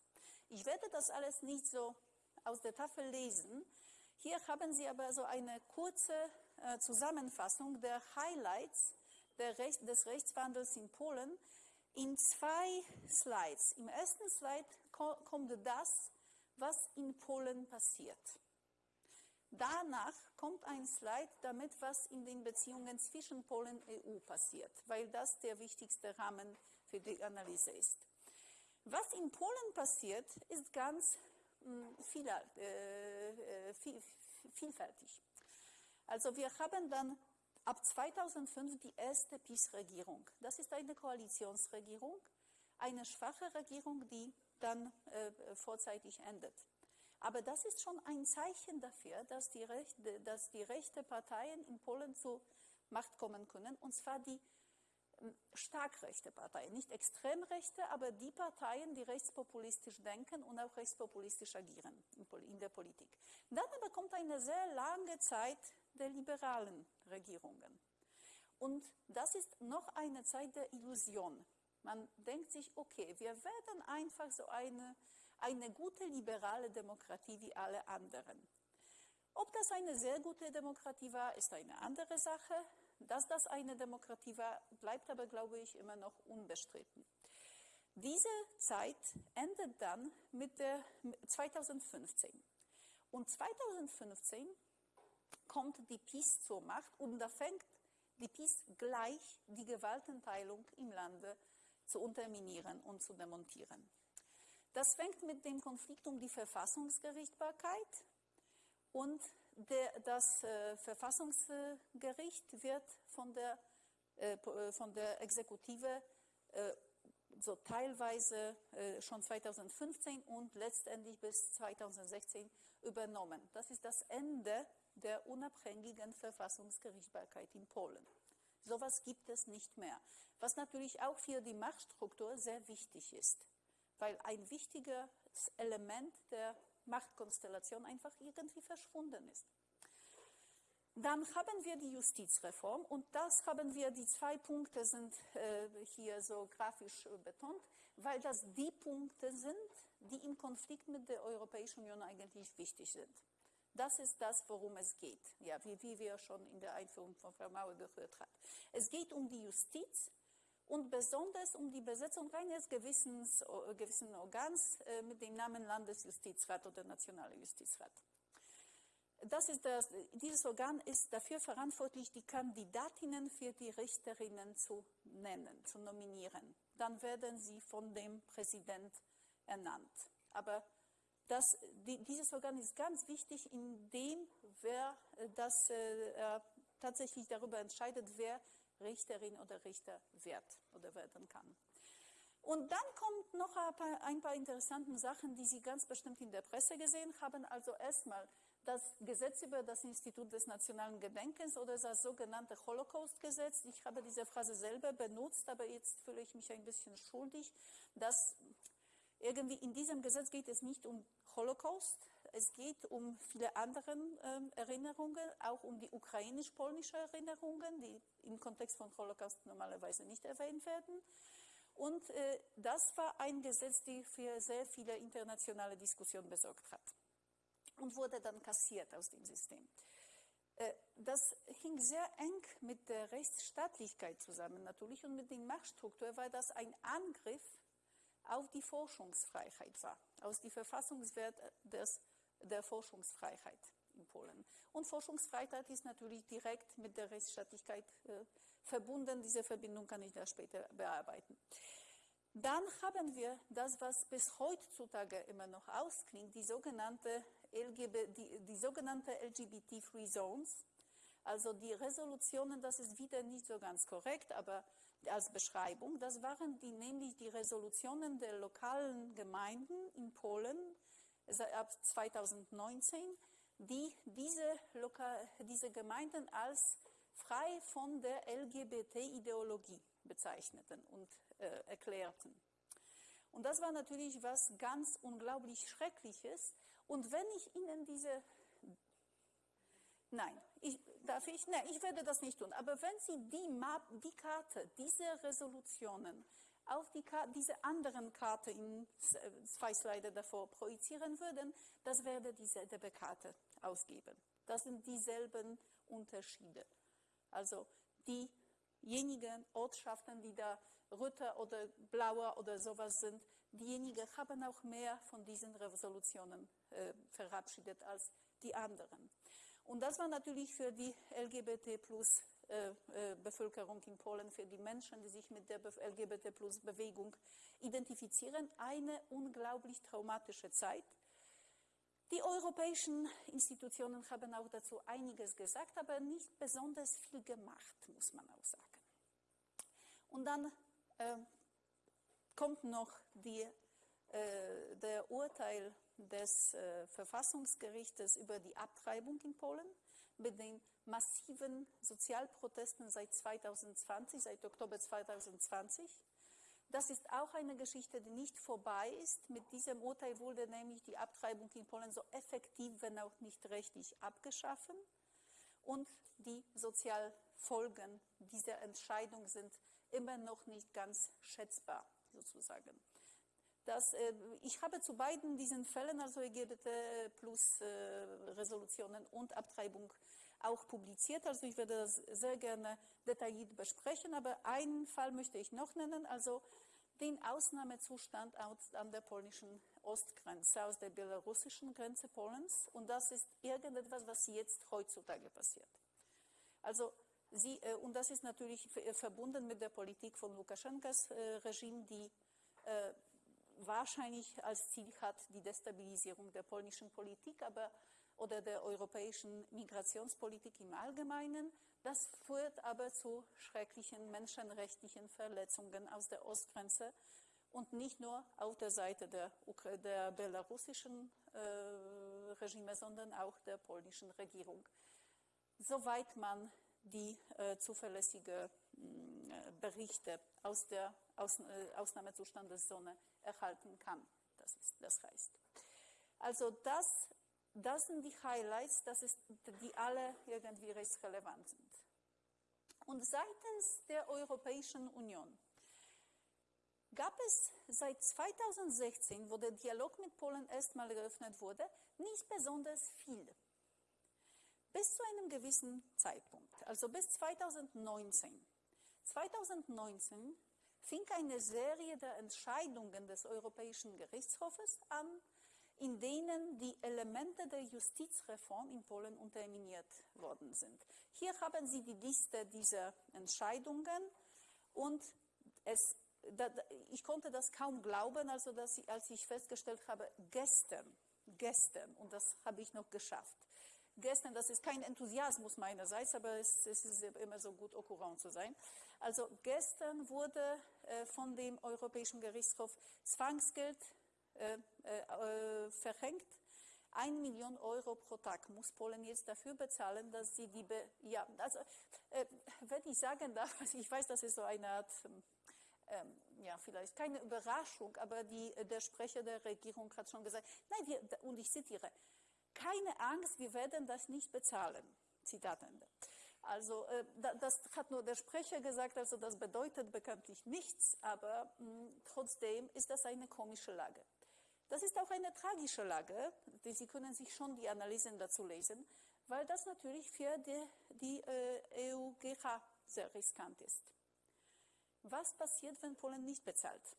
Ich werde das alles nicht so aus der Tafel lesen. Hier haben Sie aber so eine kurze äh, Zusammenfassung der Highlights der Recht, des Rechtswandels in Polen in zwei Slides. Im ersten Slide ko kommt das, was in Polen passiert. Danach kommt ein Slide damit, was in den Beziehungen zwischen Polen und EU passiert, weil das der wichtigste Rahmen für die Analyse ist. Was in Polen passiert, ist ganz hm, viel, äh, äh, viel, vielfältig. Also wir haben dann ab 2005 die erste PiS-Regierung. Das ist eine Koalitionsregierung, eine schwache Regierung, die dann äh, vorzeitig endet. Aber das ist schon ein Zeichen dafür, dass die, rechte, dass die rechte Parteien in Polen zur Macht kommen können, und zwar die ähm, stark rechte Parteien, nicht extrem rechte, aber die Parteien, die rechtspopulistisch denken und auch rechtspopulistisch agieren in der Politik. Dann aber kommt eine sehr lange Zeit der liberalen Regierungen. Und das ist noch eine Zeit der Illusion. Man denkt sich, okay, wir werden einfach so eine eine gute liberale Demokratie wie alle anderen. Ob das eine sehr gute Demokratie war, ist eine andere Sache. Dass das eine Demokratie war, bleibt aber, glaube ich, immer noch unbestritten. Diese Zeit endet dann mit der 2015. Und 2015 kommt die PiS zur Macht und da fängt die PiS gleich die Gewaltenteilung im Lande zu unterminieren und zu demontieren. Das fängt mit dem Konflikt um die Verfassungsgerichtbarkeit und der, das äh, Verfassungsgericht wird von der, äh, äh von der Exekutive äh, so teilweise äh, schon 2015 und letztendlich bis 2016 übernommen. Das ist das Ende der unabhängigen Verfassungsgerichtbarkeit in Polen. Sowas gibt es nicht mehr, was natürlich auch für die Machtstruktur sehr wichtig ist weil ein wichtiges Element der Machtkonstellation einfach irgendwie verschwunden ist. Dann haben wir die Justizreform und das haben wir, die zwei Punkte sind äh, hier so grafisch äh, betont, weil das die Punkte sind, die im Konflikt mit der Europäischen Union eigentlich wichtig sind. Das ist das, worum es geht, ja, wie, wie wir schon in der Einführung von Frau Mauer gehört haben. Es geht um die Justiz, und besonders um die Besetzung eines Gewissens, äh, gewissen Organs äh, mit dem Namen Landesjustizrat oder Nationaler Justizrat. Das ist das, dieses Organ ist dafür verantwortlich, die Kandidatinnen für die Richterinnen zu nennen, zu nominieren. Dann werden sie von dem Präsident ernannt. Aber das, die, dieses Organ ist ganz wichtig, indem wer äh, das, äh, tatsächlich darüber entscheidet, wer Richterin oder Richter wird oder werden kann. Und dann kommt noch ein paar, ein paar interessante Sachen, die Sie ganz bestimmt in der Presse gesehen haben. Also erstmal das Gesetz über das Institut des nationalen Gedenkens oder das sogenannte Holocaust-Gesetz. Ich habe diese Phrase selber benutzt, aber jetzt fühle ich mich ein bisschen schuldig, dass irgendwie in diesem Gesetz geht es nicht um Holocaust, es geht um viele andere äh, Erinnerungen, auch um die ukrainisch-polnische Erinnerungen, die im Kontext von Holocaust normalerweise nicht erwähnt werden. Und äh, das war ein Gesetz, das für sehr viele internationale Diskussionen besorgt hat und wurde dann kassiert aus dem System. Äh, das hing sehr eng mit der Rechtsstaatlichkeit zusammen natürlich und mit der Machtstruktur, weil das ein Angriff auf die Forschungsfreiheit war, aus die Verfassungswert des der Forschungsfreiheit in Polen. Und Forschungsfreiheit ist natürlich direkt mit der Rechtsstaatlichkeit äh, verbunden. Diese Verbindung kann ich da später bearbeiten. Dann haben wir das, was bis heutzutage immer noch ausklingt, die sogenannte, LGB, die, die sogenannte LGBT-Free Zones. Also die Resolutionen, das ist wieder nicht so ganz korrekt, aber als Beschreibung, das waren die, nämlich die Resolutionen der lokalen Gemeinden in Polen, ab 2019, die diese, Lokal diese Gemeinden als frei von der LGBT-Ideologie bezeichneten und äh, erklärten. Und das war natürlich was ganz unglaublich Schreckliches. Und wenn ich Ihnen diese, nein, ich, darf ich, nein, ich werde das nicht tun, aber wenn Sie die, Map, die Karte, diese Resolutionen auf die diese anderen Karte in zwei Slides davor projizieren würden, das wäre die ZDB-Karte ausgeben. Das sind dieselben Unterschiede. Also diejenigen Ortschaften, die da röter oder blauer oder sowas sind, diejenigen haben auch mehr von diesen Resolutionen äh, verabschiedet als die anderen. Und das war natürlich für die LGBT plus Bevölkerung in Polen, für die Menschen, die sich mit der LGBT plus Bewegung identifizieren, eine unglaublich traumatische Zeit. Die europäischen Institutionen haben auch dazu einiges gesagt, aber nicht besonders viel gemacht, muss man auch sagen. Und dann äh, kommt noch die, äh, der Urteil des äh, Verfassungsgerichtes über die Abtreibung in Polen mit den massiven Sozialprotesten seit 2020, seit Oktober 2020. Das ist auch eine Geschichte, die nicht vorbei ist. Mit diesem Urteil wurde nämlich die Abtreibung in Polen so effektiv, wenn auch nicht rechtlich, abgeschaffen. Und die Sozialfolgen dieser Entscheidung sind immer noch nicht ganz schätzbar, sozusagen. Das, äh, ich habe zu beiden diesen Fällen, also LGBT plus äh, Resolutionen und Abtreibung, auch publiziert. Also ich werde das sehr gerne detailliert besprechen, aber einen Fall möchte ich noch nennen, also den Ausnahmezustand an der polnischen Ostgrenze, aus der belarussischen Grenze Polens. Und das ist irgendetwas, was jetzt heutzutage passiert. Also sie, äh, und das ist natürlich verbunden mit der Politik von Lukaschenkas Regime, die wahrscheinlich als Ziel hat die Destabilisierung der polnischen Politik aber, oder der europäischen Migrationspolitik im Allgemeinen. Das führt aber zu schrecklichen menschenrechtlichen Verletzungen aus der Ostgrenze und nicht nur auf der Seite der, der belarussischen äh, Regime, sondern auch der polnischen Regierung. Soweit man die äh, zuverlässige äh, Berichte aus der äh, Ausnahmezustandeszone erhalten kann. Das, ist, das heißt. Also das, das sind die Highlights, das ist, die alle irgendwie rechtsrelevant sind. Und seitens der Europäischen Union gab es seit 2016, wo der Dialog mit Polen erstmal eröffnet wurde, nicht besonders viel. Bis zu einem gewissen Zeitpunkt, also bis 2019. 2019 fing eine Serie der Entscheidungen des Europäischen Gerichtshofes an, in denen die Elemente der Justizreform in Polen unterminiert worden sind. Hier haben Sie die Liste dieser Entscheidungen und es, da, ich konnte das kaum glauben, also dass ich, als ich festgestellt habe, gestern, gestern, und das habe ich noch geschafft, gestern, das ist kein Enthusiasmus meinerseits, aber es, es ist immer so gut, courant zu sein. Also gestern wurde von dem Europäischen Gerichtshof Zwangsgeld äh, äh, verhängt. Ein Million Euro pro Tag muss Polen jetzt dafür bezahlen, dass sie die, Be ja, also, äh, wenn ich sagen darf, also *laughs* ich weiß, das ist so eine Art, ähm, ja, vielleicht keine Überraschung, aber die, der Sprecher der Regierung hat schon gesagt, nein, wir, und ich zitiere, keine Angst, wir werden das nicht bezahlen. Zitat Ende. Also äh, das hat nur der Sprecher gesagt, also das bedeutet bekanntlich nichts, aber mh, hm, trotzdem ist das eine komische Lage. Das ist auch eine tragische Lage, die, Sie können sich schon die Analysen dazu lesen, weil das natürlich für die, die äh, EUGH sehr riskant ist. Was passiert, wenn Polen nicht bezahlt?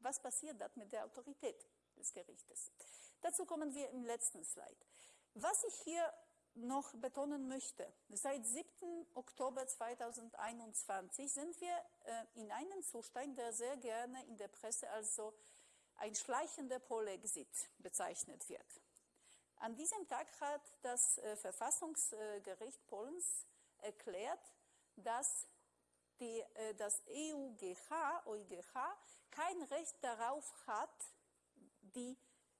Was passiert dann mit der Autorität des Gerichtes? Dazu kommen wir im letzten Slide. Was ich hier noch betonen möchte, seit 7. Oktober 2021 sind wir äh, in einem Zustand, der sehr gerne in der Presse als so ein schleichender Polexit bezeichnet wird. An diesem Tag hat das äh, Verfassungsgericht Polens erklärt, dass die, äh, das EUGH, EuGH kein Recht darauf hat, die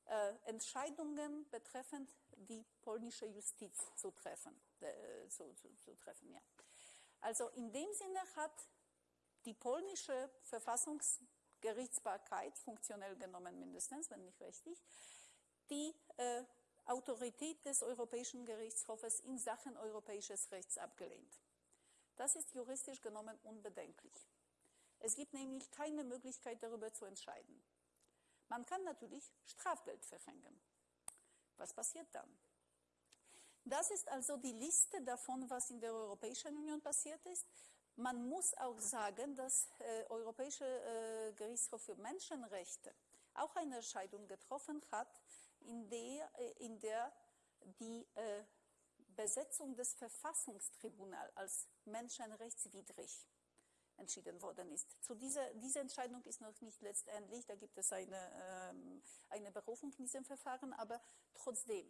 äh, Entscheidungen betreffend die polnische Justiz zu treffen. Äh, zu, zu, zu treffen ja. Also in dem Sinne hat die polnische Verfassungsgerichtsbarkeit, funktionell genommen mindestens, wenn nicht richtig, die äh, Autorität des Europäischen Gerichtshofes in Sachen europäisches Rechts abgelehnt. Das ist juristisch genommen unbedenklich. Es gibt nämlich keine Möglichkeit darüber zu entscheiden. Man kann natürlich Strafgeld verhängen. Was passiert dann? Das ist also die Liste davon, was in der Europäischen Union passiert ist. Man muss auch sagen, dass äh, Europäische äh, Gerichtshof für Menschenrechte auch eine Entscheidung getroffen hat, in der, äh, in der die äh, Besetzung des Verfassungstribunals als menschenrechtswidrig entschieden worden ist. Zu dieser, diese Entscheidung ist noch nicht letztendlich, da gibt es eine, ähm, eine Berufung in diesem Verfahren, aber trotzdem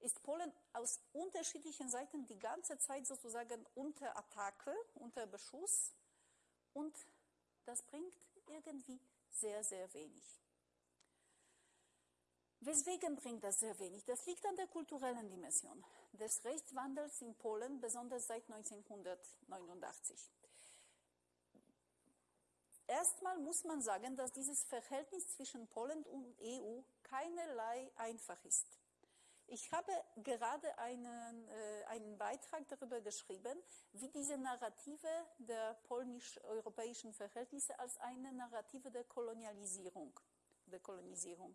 ist Polen aus unterschiedlichen Seiten die ganze Zeit sozusagen unter Attacke, unter Beschuss und das bringt irgendwie sehr, sehr wenig. Weswegen bringt das sehr wenig? Das liegt an der kulturellen Dimension des Rechtswandels in Polen, besonders seit 1989. Erstmal muss man sagen, dass dieses Verhältnis zwischen Polen und EU keinerlei einfach ist. Ich habe gerade einen, äh, einen Beitrag darüber geschrieben, wie diese Narrative der polnisch-europäischen Verhältnisse als eine Narrative der Kolonialisierung, der Kolonisierung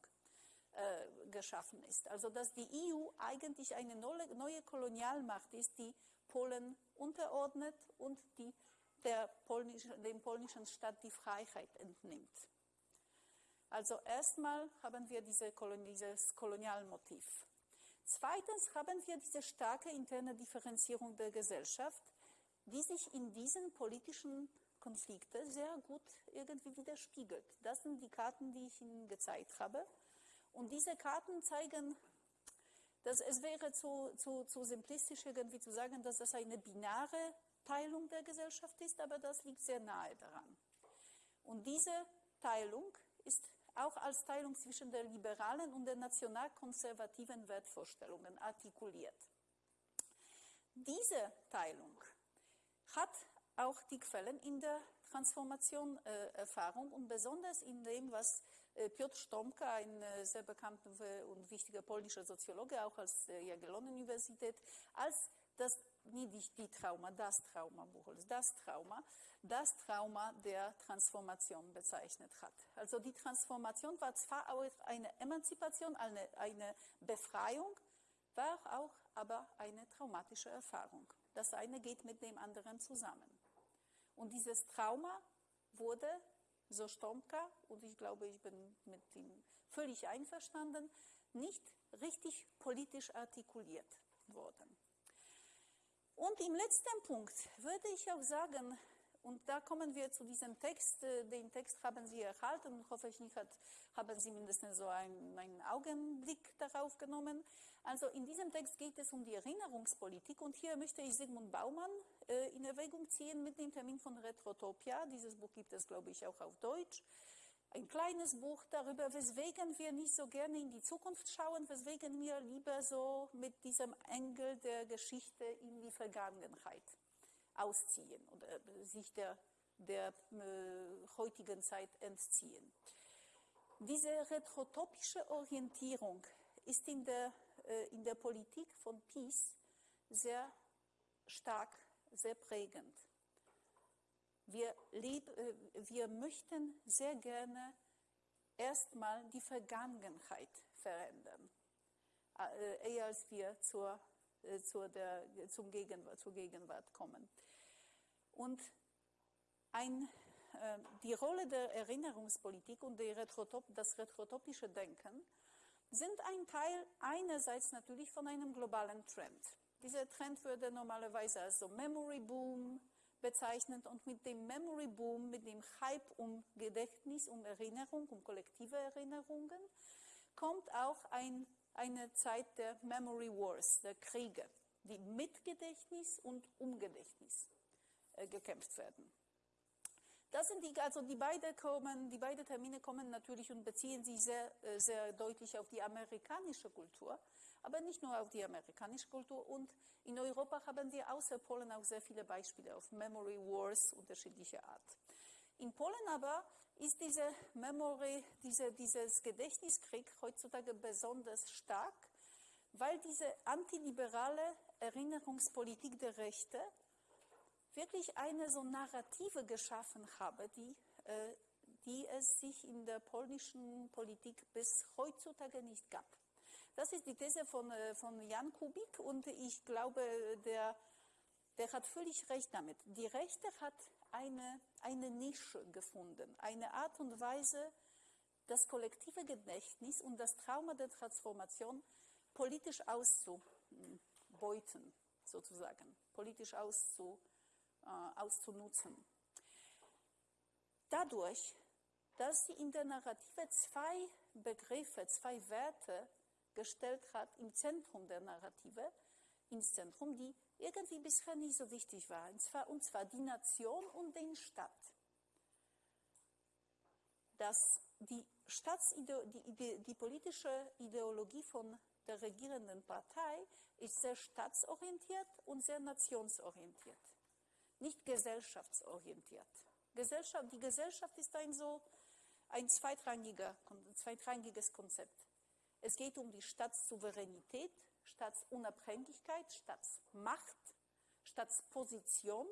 äh, geschaffen ist. Also dass die EU eigentlich eine neue, Kolonialmacht ist, die Polen unterordnet und die polnischen, dem polnischen Staat die Freiheit entnimmt. Also erstmal haben wir diese Kolon dieses Kolonialmotiv. Zweitens haben wir diese starke interne Differenzierung der Gesellschaft, die sich in diesen politischen Konflikten sehr gut irgendwie widerspiegelt. Das sind die Karten, die ich Ihnen gezeigt habe. Und diese Karten zeigen, dass es wäre zu, zu, zu simplistisch irgendwie zu sagen, dass das eine binäre Teilung der Gesellschaft ist, aber das liegt sehr nahe daran. Und diese Teilung ist auch als Teilung zwischen der liberalen und der nationalkonservativen Wertvorstellungen artikuliert. Diese Teilung hat auch die Quellen in der Transformation äh, Erfahrung und besonders in dem, was äh, Piotr Stomka, ein äh, sehr bekannter und wichtiger polnischer Soziologe, auch als der Jagiellon-Universität, als das nicht die Trauma, das Trauma Buchholz, das Trauma, das Trauma der Transformation bezeichnet hat. Also die Transformation war zwar auch eine Emanzipation, eine, eine Befreiung, war auch aber eine traumatische Erfahrung. Das eine geht mit dem anderen zusammen. Und dieses Trauma wurde, so Stomka, und ich glaube, ich bin mit ihm völlig einverstanden, nicht richtig politisch artikuliert worden. Und im letzten Punkt würde ich auch sagen, und da kommen wir zu diesem Text, äh, den Text haben Sie erhalten, hoffentlich hat, haben Sie mindestens so einen, einen Augenblick darauf genommen. Also in diesem Text geht es um die Erinnerungspolitik und hier möchte ich Sigmund Baumann äh, in Erwägung ziehen mit dem Termin von Retrotopia. Dieses Buch gibt es, glaube ich, auch auf Deutsch ein kleines Buch darüber, weswegen wir nicht so gerne in die Zukunft schauen, weswegen wir lieber so mit diesem Engel der Geschichte in die Vergangenheit ausziehen oder sich der, der äh, heutigen Zeit entziehen. Diese retrotopische Orientierung ist in der, äh, in der Politik von Peace sehr stark, sehr prägend. Wir, lieb, äh, wir möchten sehr gerne erstmal die Vergangenheit verändern, äh, eher als wir zur, äh, zur, der, zum Gegenwart, zur Gegenwart kommen. Und ein, die Rolle der Erinnerungspolitik und Retrotop, das retrotopische Denken sind ein Teil einerseits natürlich von einem globalen Trend. Dieser Trend würde normalerweise als so Memory Boom, bezeichnet und mit dem Memory Boom, mit dem Hype um Gedächtnis, um Erinnerung, um kollektive Erinnerungen, kommt auch ein, eine Zeit der Memory Wars, der Kriege, die mit Gedächtnis und um Gedächtnis äh, gekämpft werden. Das sind die, also die beide kommen, die beiden Termine kommen natürlich und beziehen sich sehr, äh, sehr deutlich auf die amerikanische Kultur aber nicht nur auf die amerikanische Kultur. Und in Europa haben wir außer Polen auch sehr viele Beispiele auf Memory Wars unterschiedlicher Art. In Polen aber ist diese Memory, diese, dieses Gedächtniskrieg heutzutage besonders stark, weil diese antiliberale Erinnerungspolitik der Rechte wirklich eine so Narrative geschaffen habe, die, äh, die es sich in der polnischen Politik bis heutzutage nicht gab. Das ist die These von, äh, von Jan Kubik und ich glaube, der, der hat völlig recht damit. Die Rechte hat eine, eine Nische gefunden, eine Art und Weise, das kollektive Gedächtnis und das Trauma der Transformation politisch auszubeuten, sozusagen, politisch auszu, äh, auszunutzen. Dadurch, dass sie in der Narrative zwei Begriffe, zwei Werte gestellt hat im Zentrum der Narrative, ins Zentrum, die irgendwie bisher nicht so wichtig waren, und zwar, und zwar die Nation und den Staat. Dass die, die, die politische Ideologie von der regierenden Partei ist sehr staatsorientiert und sehr nationsorientiert, nicht gesellschaftsorientiert. Gesellschaft, die Gesellschaft ist ein so ein zweitrangiger, zweitrangiges Konzept. Es geht um die Staatssouveränität, Staatsunabhängigkeit, Staatsmacht, Staatsposition,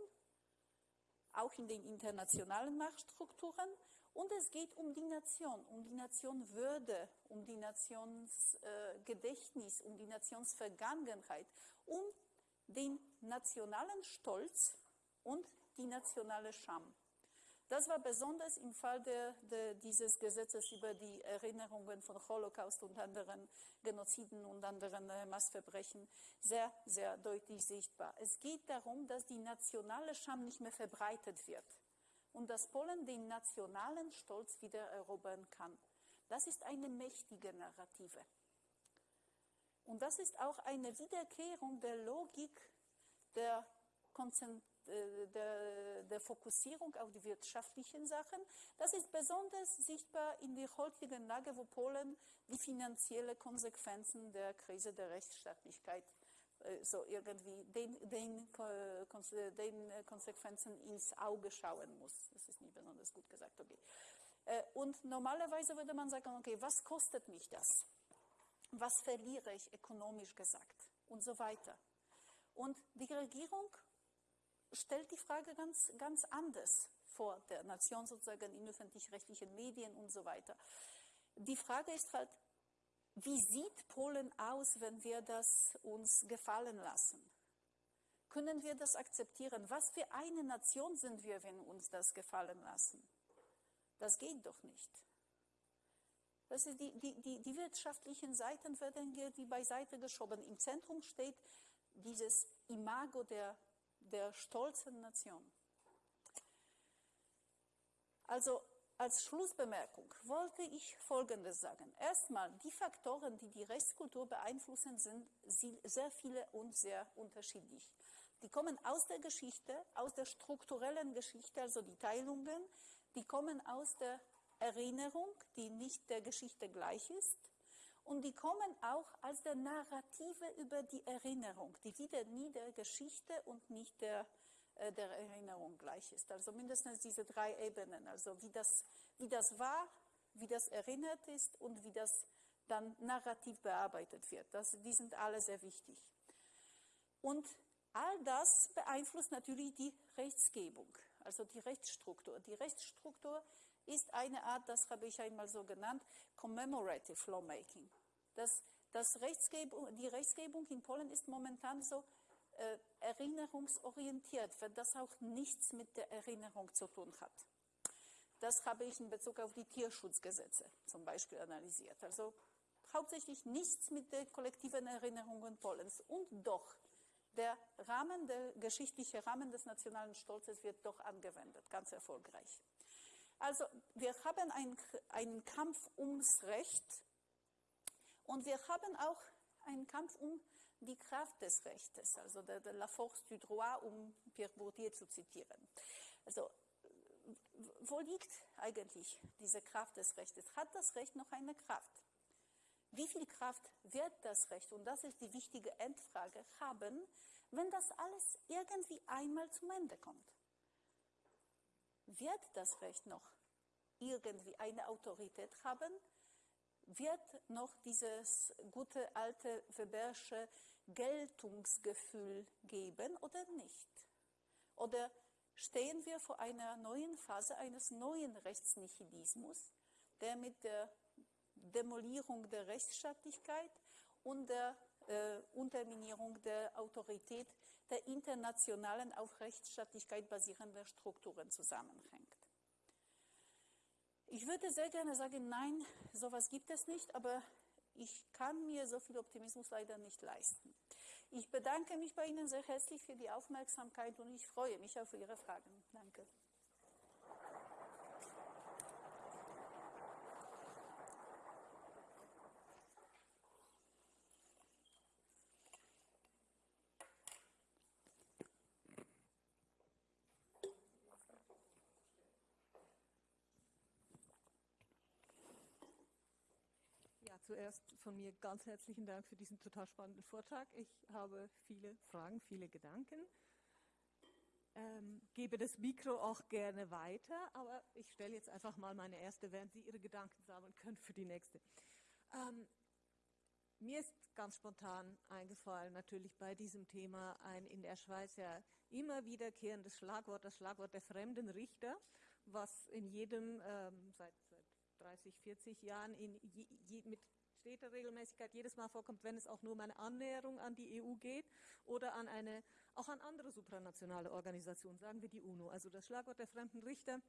auch in den internationalen Machtstrukturen. Und es geht um die Nation, um die Nationwürde, um die Nationsgedächtnis, äh, um die Nationsvergangenheit, um den nationalen Stolz und die nationale Scham. Das war besonders im Fall der, der, dieses Gesetzes über die Erinnerungen von Holocaust und anderen Genoziden und anderen äh, Massverbrechen sehr, sehr deutlich sichtbar. Es geht darum, dass die nationale Scham nicht mehr verbreitet wird und dass Polen den nationalen Stolz wieder erobern kann. Das ist eine mächtige Narrative. Und das ist auch eine Wiederkehrung der Logik der Konzentration der, der, Fokussierung auf die wirtschaftlichen Sachen. Das ist besonders sichtbar in der heutigen Lage, wo Polen die finanziellen Konsequenzen der Krise der Rechtsstaatlichkeit äh, so irgendwie den, den, den, Konsequenzen ins Auge schauen muss. Das ist nicht besonders gut gesagt, okay. Äh, und normalerweise würde man sagen, okay, was kostet mich das? Was verliere ich ökonomisch gesagt? Und so weiter. Und die Regierung stellt die Frage ganz, ganz anders vor der Nation sozusagen in öffentlich-rechtlichen Medien und so weiter. Die Frage ist halt, wie sieht Polen aus, wenn wir das uns gefallen lassen? Können wir das akzeptieren? Was für eine Nation sind wir, wenn uns das gefallen lassen? Das geht doch nicht. Das ist die, die, die, die wirtschaftlichen Seiten werden hier beiseite geschoben. Im Zentrum steht dieses Imago der der stolzen Nation. Also als Schlussbemerkung wollte ich Folgendes sagen. Erstmal, die Faktoren, die die Rechtskultur beeinflussen, sind sehr viele und sehr unterschiedlich. Die kommen aus der Geschichte, aus der strukturellen Geschichte, also die Teilungen, die kommen aus der Erinnerung, die nicht der Geschichte gleich ist, und die kommen auch als der Narrative über die Erinnerung, die wieder nie der Geschichte und nicht der, äh, der Erinnerung gleich ist. Also mindestens diese drei Ebenen, also wie das, wie das war, wie das erinnert ist und wie das dann narrativ bearbeitet wird. Das, die sind alle sehr wichtig. Und all das beeinflusst natürlich die Rechtsgebung, also die Rechtsstruktur. Die Rechtsstruktur ist eine Art, das habe ich einmal so genannt, Commemorative Lawmaking. Das, das Rechtsgebung, die Rechtsgebung in Polen ist momentan so äh, erinnerungsorientiert, weil das auch nichts mit der Erinnerung zu tun hat. Das habe ich in Bezug auf die Tierschutzgesetze zum Beispiel analysiert. Also hauptsächlich nichts mit der kollektiven Erinnerung Polens. Und doch, der Rahmen, der geschichtliche Rahmen des nationalen Stolzes wird doch angewendet, ganz erfolgreich. Also wir haben einen Kampf ums Recht und wir haben auch einen Kampf um die Kraft des Rechtes, also de, de la force du droit, um Pierre Bourdieu zu zitieren. Also wo liegt eigentlich diese Kraft des Rechtes? Hat das Recht noch eine Kraft? Wie viel Kraft wird das Recht, und das ist die wichtige Endfrage, haben, wenn das alles irgendwie einmal zum Ende kommt? Wird das Recht noch irgendwie eine Autorität haben? Wird noch dieses gute alte Webersche Geltungsgefühl geben oder nicht? Oder stehen wir vor einer neuen Phase eines neuen Rechtsnihilismus, der mit der Demolierung der Rechtsstaatlichkeit und der äh, Unterminierung der Autorität der internationalen auf Rechtsstaatlichkeit basierenden Strukturen zusammenhängt. Ich würde sehr gerne sagen, nein, sowas gibt es nicht, aber ich kann mir so viel Optimismus leider nicht leisten. Ich bedanke mich bei Ihnen sehr herzlich für die Aufmerksamkeit und ich freue mich auf Ihre Fragen. Danke. Zuerst von mir ganz herzlichen Dank für diesen total spannenden Vortrag. Ich habe viele Fragen, viele Gedanken. Ähm, gebe das Mikro auch gerne weiter, aber ich stelle jetzt einfach mal meine erste, während Sie Ihre Gedanken sammeln können für die nächste. Ähm, mir ist ganz spontan eingefallen, natürlich bei diesem Thema ein in der Schweiz ja immer wiederkehrendes Schlagwort, das Schlagwort der fremden Richter, was in jedem, ähm, seit, seit 30, 40 Jahren in je, je, mit steter Regelmäßigkeit jedes Mal vorkommt, wenn es auch nur um eine Annäherung an die EU geht oder an eine, auch an andere supranationale Organisationen, sagen wir die UNO. Also das Schlagwort der fremden Richter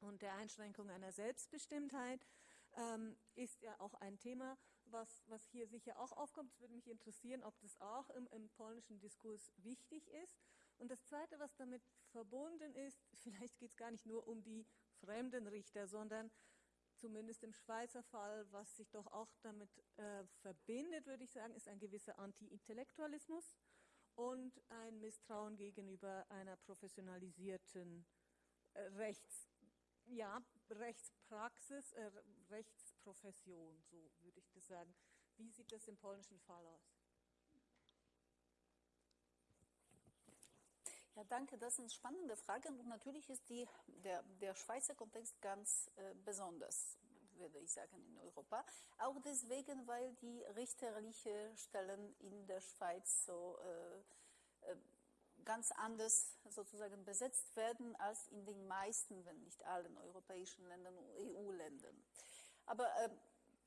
und der Einschränkung einer Selbstbestimmtheit ähm, ist ja auch ein Thema, was, was hier sicher auch aufkommt. Es würde mich interessieren, ob das auch im, im polnischen Diskurs wichtig ist. Und das Zweite, was damit verbunden ist, *laughs* vielleicht geht es gar nicht nur um die fremden Richter, sondern zumindest im Schweizer Fall, was sich doch auch damit äh, verbindet, würde ich sagen, ist ein gewisser Anti-Intellektualismus und ein Misstrauen gegenüber einer professionalisierten äh, Rechts, ja, Rechtspraxis, äh, Rechtsprofession, so würde ich das sagen. Wie sieht das im polnischen Fall aus? Ja, danke. Das sind spannende Fragen und natürlich ist die, der, der Schweizer Kontext ganz äh, besonders, würde ich sagen, in Europa. Auch deswegen, weil die richterliche Stellen in der Schweiz so äh, äh, ganz anders sozusagen besetzt werden als in den meisten, wenn nicht allen europäischen Ländern und EU-Ländern. Aber äh,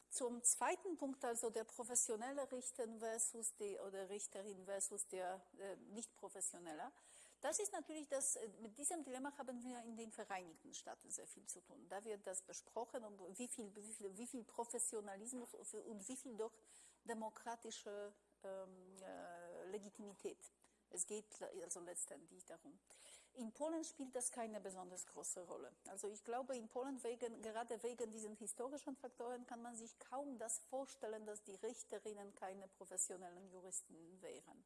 zum zweiten Punkt, also der professionelle Richter versus die, oder Richterin versus der äh, nicht professionelle. Das ist natürlich das, äh, mit diesem Dilemma haben wir in den Vereinigten Staaten sehr viel zu tun. Da wird das besprochen, und wie viel, wie viel, wie viel Professionalismus und wie viel doch demokratische ähm, äh, Legitimität. Es geht also letztendlich darum. In Polen spielt das keine besonders große Rolle. Also ich glaube, in Polen wegen, gerade wegen diesen historischen Faktoren kann man sich kaum das vorstellen, dass die Richterinnen keine professionellen Juristen wären.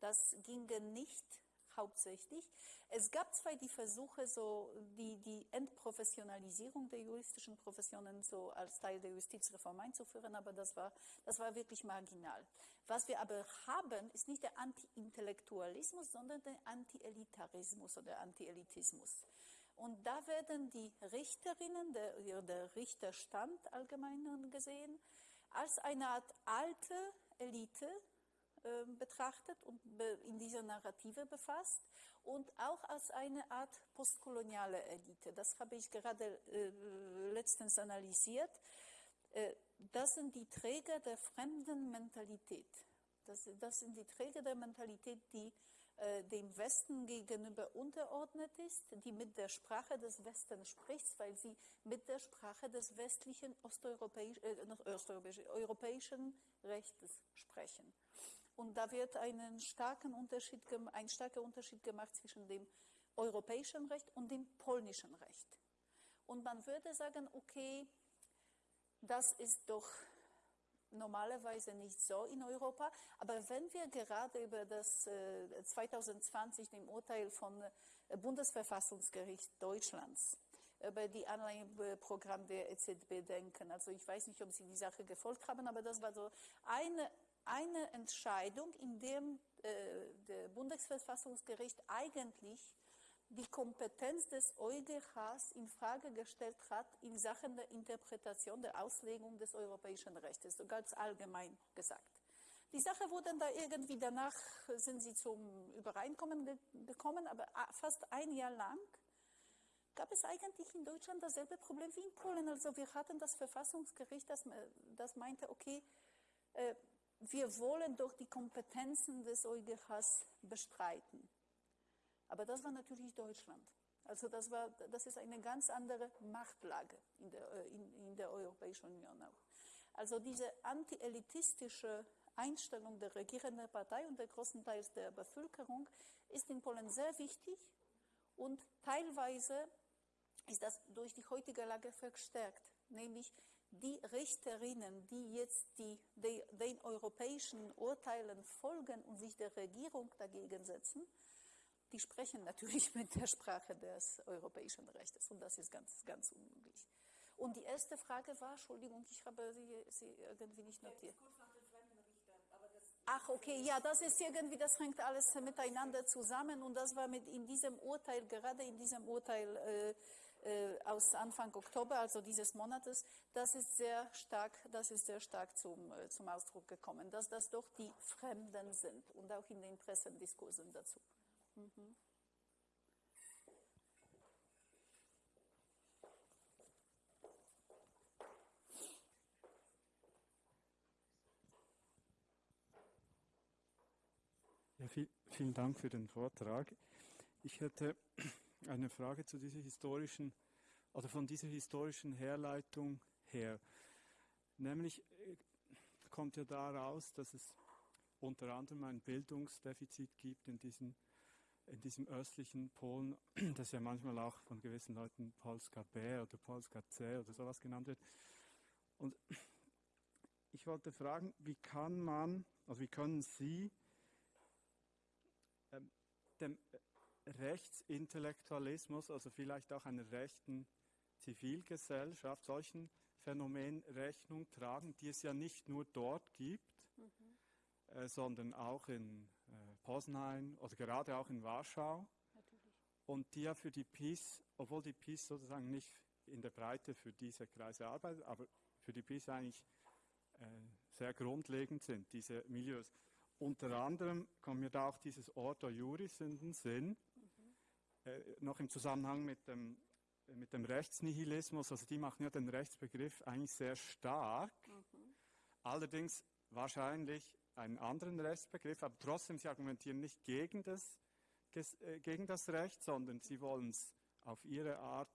Das ginge nicht hauptsächlich. Es gab zwar die Versuche, so die, die Entprofessionalisierung der juristischen Professionen so als Teil der Justizreform einzuführen, aber das war, das war wirklich marginal. Was wir aber haben, ist nicht der Anti-Intellektualismus, sondern der Anti-Elitarismus oder Anti-Elitismus. Und da werden die Richterinnen, der, der Richterstand allgemein gesehen, als eine Art alte Elite ähm, betrachtet und in dieser Narrative befasst und auch als eine Art postkoloniale Elite. Das habe ich gerade äh, letztens analysiert. Äh, das sind die Träger der fremden Mentalität. Das, sind die Träger der Mentalität, die äh, dem Westen gegenüber unterordnet ist, die mit der Sprache des Westens spricht, weil sie mit der Sprache des westlichen osteuropäisch, äh, europäischen Rechtes sprechen. Und da wird einen starken Unterschied, ein starker Unterschied gemacht zwischen dem europäischen Recht und dem polnischen Recht. Und man würde sagen, okay, das ist doch normalerweise nicht so in Europa. Aber wenn wir gerade über das äh, 2020, dem Urteil von äh, Bundesverfassungsgericht Deutschlands, über die Anleihenprogramm der EZB denken. Also ich weiß nicht, ob Sie die Sache gefolgt haben, aber das war so eine eine Entscheidung, in der äh, der Bundesverfassungsgericht eigentlich die Kompetenz des EuGHs in Frage gestellt hat in Sachen der Interpretation der Auslegung des europäischen Rechts, so ganz allgemein gesagt. Die Sache wurde da irgendwie danach, sind sie zum Übereinkommen ge gekommen, aber fast ein Jahr lang gab es eigentlich in Deutschland dasselbe Problem wie in Polen. Also wir hatten das Verfassungsgericht, das, das meinte, okay, äh, wir wollen doch die Kompetenzen des EuGHs bestreiten. Aber das war natürlich Deutschland. Also das, war, das ist eine ganz andere Machtlage in der, äh, in, in der Europäischen Union auch. Also diese anti-elitistische Einstellung der regierenden Partei und der großen Teils der Bevölkerung ist in Polen sehr wichtig und teilweise ist das durch die heutige Lage verstärkt, nämlich die Richterinnen, die jetzt die, die, den europäischen Urteilen folgen und sich der Regierung dagegen setzen, die sprechen natürlich mit der Sprache des europäischen Rechts und das ist ganz, ganz unmöglich. Und die erste Frage war, Entschuldigung, ich habe sie, sie irgendwie nicht notiert. Ach, okay, ja, das ist irgendwie, das hängt alles miteinander zusammen und das war mit in diesem Urteil, gerade in diesem Urteil äh, äh, aus Anfang Oktober, also dieses Monates, das ist sehr stark, das ist sehr stark zum, äh, zum Ausdruck gekommen, dass das doch die Fremden sind und auch in den Pressendiskursen dazu. Mhm. Ja, viel, vielen Dank für den Vortrag. Ich hätte eine Frage zu dieser historischen, also von dieser historischen Herleitung her. Nämlich äh, kommt ja daraus, dass es unter anderem ein Bildungsdefizit gibt in diesem, in diesem östlichen Polen, *clears throat* das ja manchmal auch von gewissen Leuten Polska B oder Polska C oder sowas genannt wird. Und *clears throat* ich wollte fragen, wie kann man, also wie können Sie ähm, dem Rechtsintellektualismus, also vielleicht auch einer rechten Zivilgesellschaft, solchen Phänomen Rechnung tragen, die es ja nicht nur dort gibt, mhm. äh, sondern auch in äh, Poznań oder gerade auch in Warschau. Natürlich. Und die ja für die PiS, obwohl die PiS sozusagen nicht in der Breite für diese Kreise arbeitet, aber für die PiS eigentlich äh, sehr grundlegend sind, diese Milieus. Unter anderem kommt mir da auch dieses Ordo Juris in den Sinn. Äh, noch im Zusammenhang mit dem, mit dem Rechtsnihilismus. Also die machen ja den Rechtsbegriff eigentlich sehr stark. Mhm. Allerdings wahrscheinlich einen anderen Rechtsbegriff, aber trotzdem, sie argumentieren nicht gegen das, äh, gegen das Recht, sondern sie wollen es auf ihre Art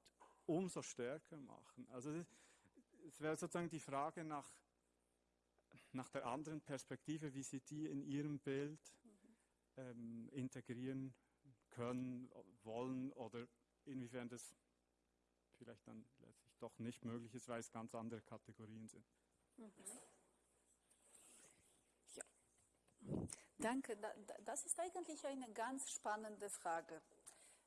umso stärker machen. Also es wäre sozusagen die Frage nach nach der anderen Perspektive, wie Sie die in Ihrem Bild ähm, integrieren können, wollen oder inwiefern das vielleicht dann letztlich doch nicht möglich ist, weil es ganz andere Kategorien sind. Mhm. Ja, danke. Das ist eigentlich eine ganz spannende Frage.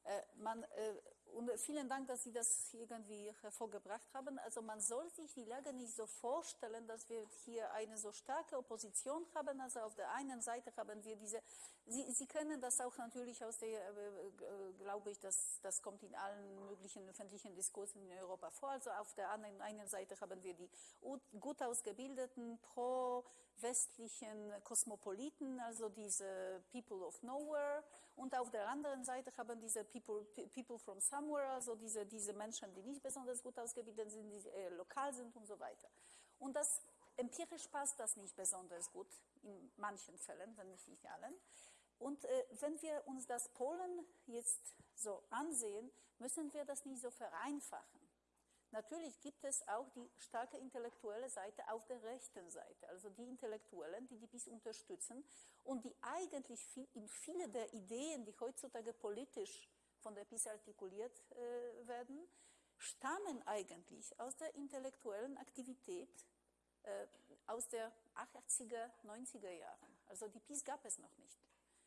Äh, man, äh, und vielen Dank, dass Sie das irgendwie hervorgebracht haben. Also man soll sich die Lage nicht so vorstellen, dass wir hier eine so starke Opposition haben. Also auf der einen Seite haben wir diese, Sie, Sie kennen das auch natürlich aus der, äh, äh glaube ich, dass das kommt in allen möglichen öffentlichen Diskursen in Europa vor. Also auf der anderen einen Seite haben wir die gut ausgebildeten, pro-westlichen Kosmopoliten, also diese People of Nowhere. Und auf der anderen Seite haben diese People, people from somewhere, also diese, diese Menschen, die nicht besonders gut ausgebildet sind, die äh, lokal sind und so weiter. Und das empirisch passt das nicht besonders gut, in manchen Fällen, wenn nicht in allen. Und äh, wenn wir uns das Polen jetzt so ansehen, müssen wir das nicht so vereinfachen. Natürlich gibt es auch die starke intellektuelle Seite auf der rechten Seite, also die Intellektuellen, die die BIS unterstützen und die eigentlich viel, in viele der Ideen, die heutzutage politisch von der PIS artikuliert äh, werden, stammen eigentlich aus der intellektuellen Aktivität äh, aus der 80er, 90er Jahren. Also die PIS gab es noch nicht.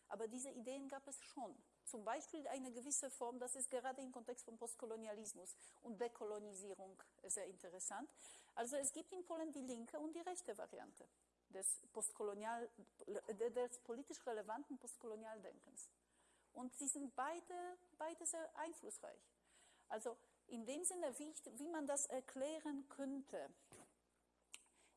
Aber diese Ideen gab es schon. Zum Beispiel eine gewisse Form, das ist gerade im Kontext von Postkolonialismus und Dekolonisierung sehr interessant. Also es gibt in Polen die linke und die rechte Variante des, Postkolonial, des politisch relevanten Postkolonialdenkens. Und sie sind beide, beide sehr einflussreich. Also in dem Sinne, wie, ich, wie man das erklären könnte,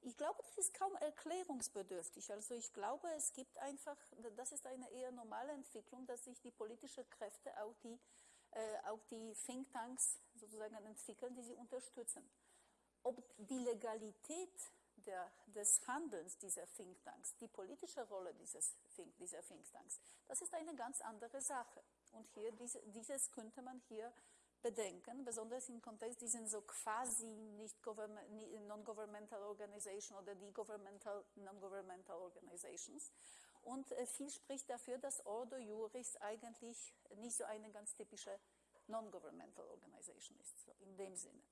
ich glaube, das ist kaum erklärungsbedürftig. Also ich glaube, es gibt einfach, das ist eine eher normale Entwicklung, dass sich die politischen Kräfte, auch die, äh, auch die Thinktanks sozusagen entwickeln, die sie unterstützen. Ob die Legalität der, des Handelns dieser Thinktanks, die politische Rolle dieses Think, dieser Thinktanks, das ist eine ganz andere Sache. Und hier, diese, dieses könnte man hier bedenken, besonders im Kontext, die sind so quasi non-governmental organization oder die governmental, non-governmental organizations. Und äh, viel spricht dafür, dass Ordo Juris eigentlich nicht so eine ganz typische non-governmental organization ist, so in dem Sinne.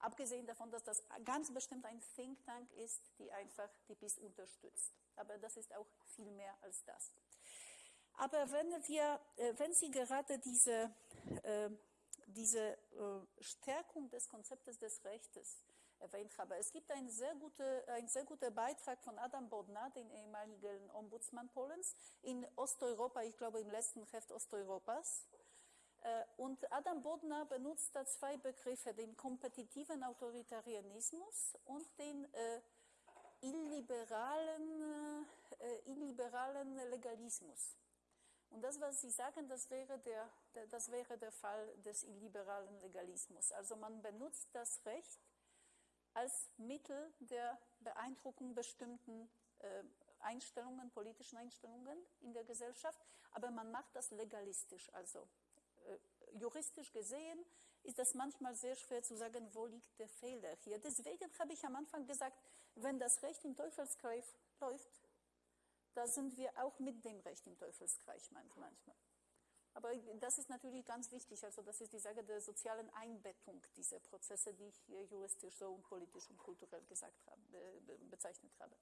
Abgesehen davon, dass das ganz bestimmt ein Think Tank ist, die einfach die BIS unterstützt. Aber das ist auch viel mehr als das. Aber wenn, wir, äh, wenn Sie gerade diese äh, diese äh, Stärkung des Konzeptes des Rechtes erwähnt habe. Es gibt einen sehr, gute, einen sehr guten Beitrag von Adam Bodnar, den ehemaligen Ombudsmann Polens, in Osteuropa, ich glaube im letzten Heft Osteuropas. Äh, und Adam Bodnar benutzt da zwei Begriffe, den kompetitiven Autoritarianismus und den äh, illiberalen, illiberalen Legalismus. Und das, was Sie sagen, das wäre der, das wäre der Fall des illiberalen Legalismus. Also man benutzt das Recht als Mittel der Beeindruckung bestimmten äh, Einstellungen, politischen Einstellungen in der Gesellschaft, aber man macht das legalistisch. Also äh, juristisch gesehen ist das manchmal sehr schwer zu sagen, wo liegt der Fehler hier. Deswegen habe ich am Anfang gesagt, wenn das Recht im Teufelskreis läuft, da sind wir auch mit dem Recht im Teufelskreis manchmal. Aber das ist natürlich ganz wichtig. Also das ist die Sache der sozialen Einbettung dieser Prozesse, die ich hier juristisch so und politisch und kulturell gesagt habe, bezeichnet habe.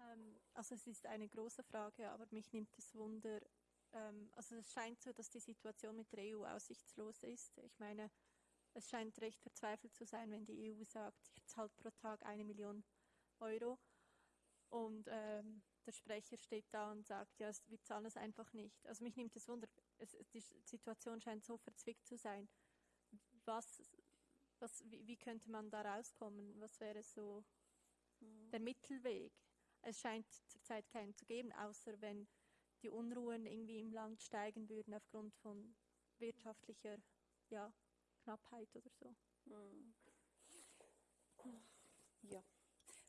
Ähm, also es ist eine große Frage, aber mich nimmt es Wunder. Ähm, also es scheint so, dass die Situation mit der EU aussichtslos ist. Ich meine, es scheint recht verzweifelt zu sein, wenn die EU sagt, ich zahle pro Tag eine Million Euro und ähm, der Sprecher steht da und sagt, ja, wir zahlen es einfach nicht. Also mich nimmt es Wunder, es, die Situation scheint so verzwickt zu sein. Was, was, wie, wie könnte man da rauskommen? Was wäre so hm. der Mittelweg? Es scheint zurzeit keinen zu geben, außer wenn die Unruhen irgendwie im Land steigen würden aufgrund von wirtschaftlicher ja, Knappheit oder so. Hm. Ja,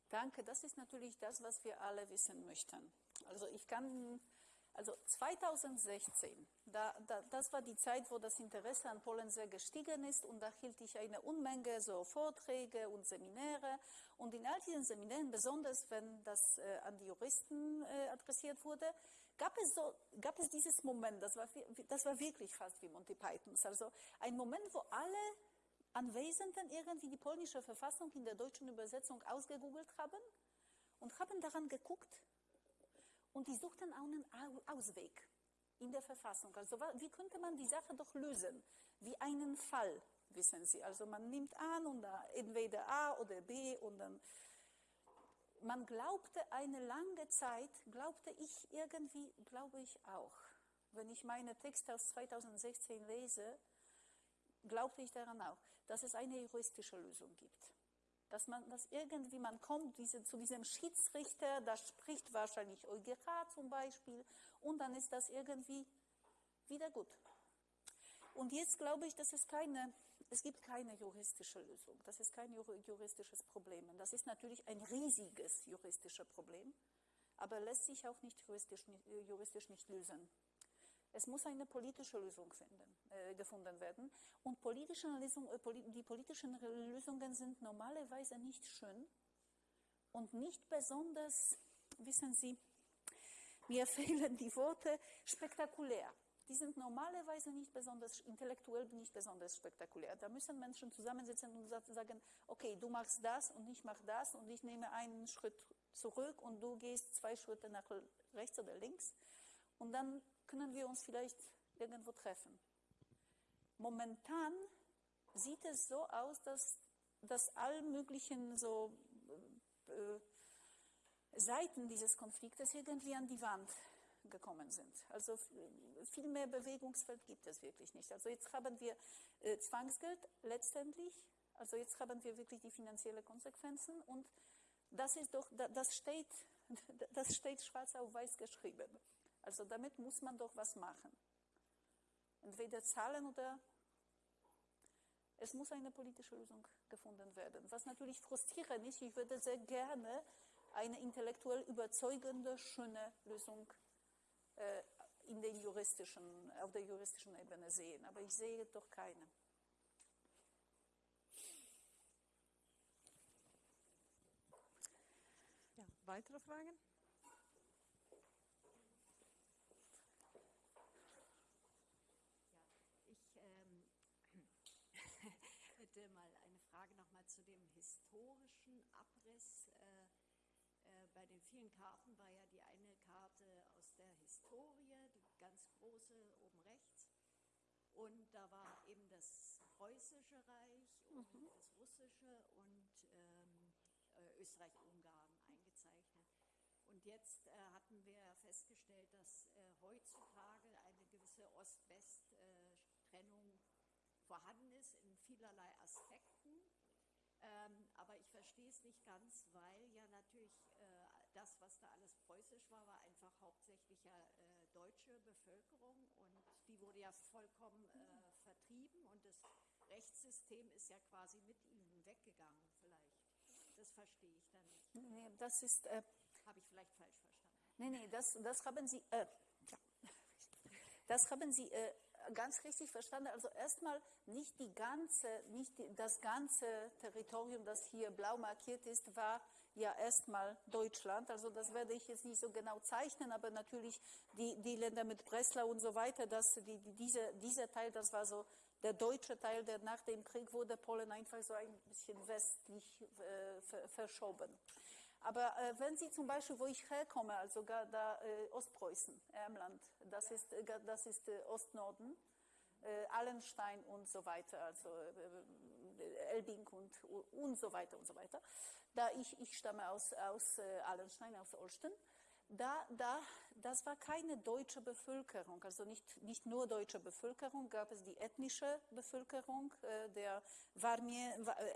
danke. Das ist natürlich das, was wir alle wissen möchten. Also ich kann also 2016, da, da, das war die Zeit, wo das Interesse an Polen sehr gestiegen ist und da hielt ich eine Unmenge so Vorträge und Seminare. Und in all diesen Seminaren, besonders wenn das äh, an die Juristen äh, adressiert wurde, gab es, so, gab es dieses Moment, das war, das war wirklich fast wie Monty Pythons, also ein Moment, wo alle Anwesenden irgendwie die polnische Verfassung in der deutschen Übersetzung ausgegoogelt haben und haben daran geguckt, und die suchten auch einen Ausweg in der Verfassung. Also wie könnte man die Sache doch lösen? Wie einen Fall, wissen Sie. Also man nimmt an und da entweder A oder B und dann man glaubte eine lange Zeit, glaubte ich irgendwie, glaube ich auch. Wenn ich meine Texte aus 2016 lese, glaubte ich daran auch, dass es eine juristische Lösung gibt dass man, dass irgendwie man kommt diese, zu diesem Schiedsrichter, da spricht wahrscheinlich EuGH zum Beispiel und dann ist das irgendwie wieder gut. Und jetzt glaube ich, dass es keine, es gibt keine juristische Lösung. Das ist kein juristisches Problem. Das ist natürlich ein riesiges juristisches Problem, aber lässt sich auch nicht juristisch, juristisch nicht lösen. Es muss eine politische Lösung finden, äh, gefunden werden. Und politische Lösung, äh, die politischen Lösungen sind normalerweise nicht schön und nicht besonders, wissen Sie, mir *laughs* fehlen die Worte, spektakulär. Die sind normalerweise nicht besonders, intellektuell nicht besonders spektakulär. Da müssen Menschen zusammensitzen und sagen, okay, du machst das und ich mache das und ich nehme einen Schritt zurück und du gehst zwei Schritte nach rechts oder links. Und dann können wir uns vielleicht irgendwo treffen. Momentan sieht es so aus, dass, dass all möglichen so äh, Seiten dieses Konfliktes irgendwie an die Wand gekommen sind. Also viel mehr Bewegungsfeld gibt es wirklich nicht. Also jetzt haben wir äh, Zwangsgeld letztendlich, also jetzt haben wir wirklich die finanziellen Konsequenzen und das ist doch, das steht, *laughs* das steht schwarz auf weiß geschrieben. Also damit muss man doch was machen. Entweder zahlen oder es muss eine politische Lösung gefunden werden. Was natürlich frustrierend ist, ich würde sehr gerne eine intellektuell überzeugende, schöne Lösung äh, in den juristischen, auf der juristischen Ebene sehen. Aber ich sehe doch keine. Ja, weitere Fragen? Ich ähm, hätte mal eine Frage nochmal zu dem historischen Abriss. Äh, äh, bei den vielen Karten war ja die eine Karte aus der Historie, die ganz große oben rechts. Und da war eben das Preußische Reich und mhm. das Russische und ähm, äh, Österreich-Ungarn eingezeichnet. Und jetzt äh, hatten wir festgestellt, dass äh, heutzutage eine gewisse Ost-West-Trennung äh, vorhanden ist in vielerlei Aspekten. Ähm, aber ich verstehe es nicht ganz, weil ja natürlich äh, das, was da alles preußisch war, war einfach hauptsächlich ja äh, deutsche Bevölkerung und die wurde ja vollkommen äh, vertrieben und das Rechtssystem ist ja quasi mit ihnen weggegangen vielleicht. Das verstehe ich dann nicht. Nee, das ist... Äh, Habe ich vielleicht falsch verstanden? Nee, nee, das, das haben Sie... Äh, ja. *laughs* Das haben Sie äh, ganz richtig verstanden. Also erstmal nicht die ganze, nicht die, das ganze Territorium, das hier blau markiert ist, war ja erstmal Deutschland. Also das werde ich jetzt nicht so genau zeichnen, aber natürlich die, die Länder mit Breslau und so weiter, das, die, diese, dieser Teil, das war so der deutsche Teil, der nach dem Krieg wurde Polen einfach so ein bisschen westlich äh, verschoben. Aber äh, wenn Sie zum Beispiel, wo ich herkomme, also da äh, Ostpreußen, Ermland, das ist, äh, das ist äh, Ostnorden, äh, Allenstein und so weiter, also Elbing und, und so weiter und so weiter. Da ich, ich stamme aus, aus Allenstein, aus Olsten, da, da, das war keine deutsche Bevölkerung, also nicht, nicht nur deutsche Bevölkerung, gab es die ethnische Bevölkerung äh, der Warmie,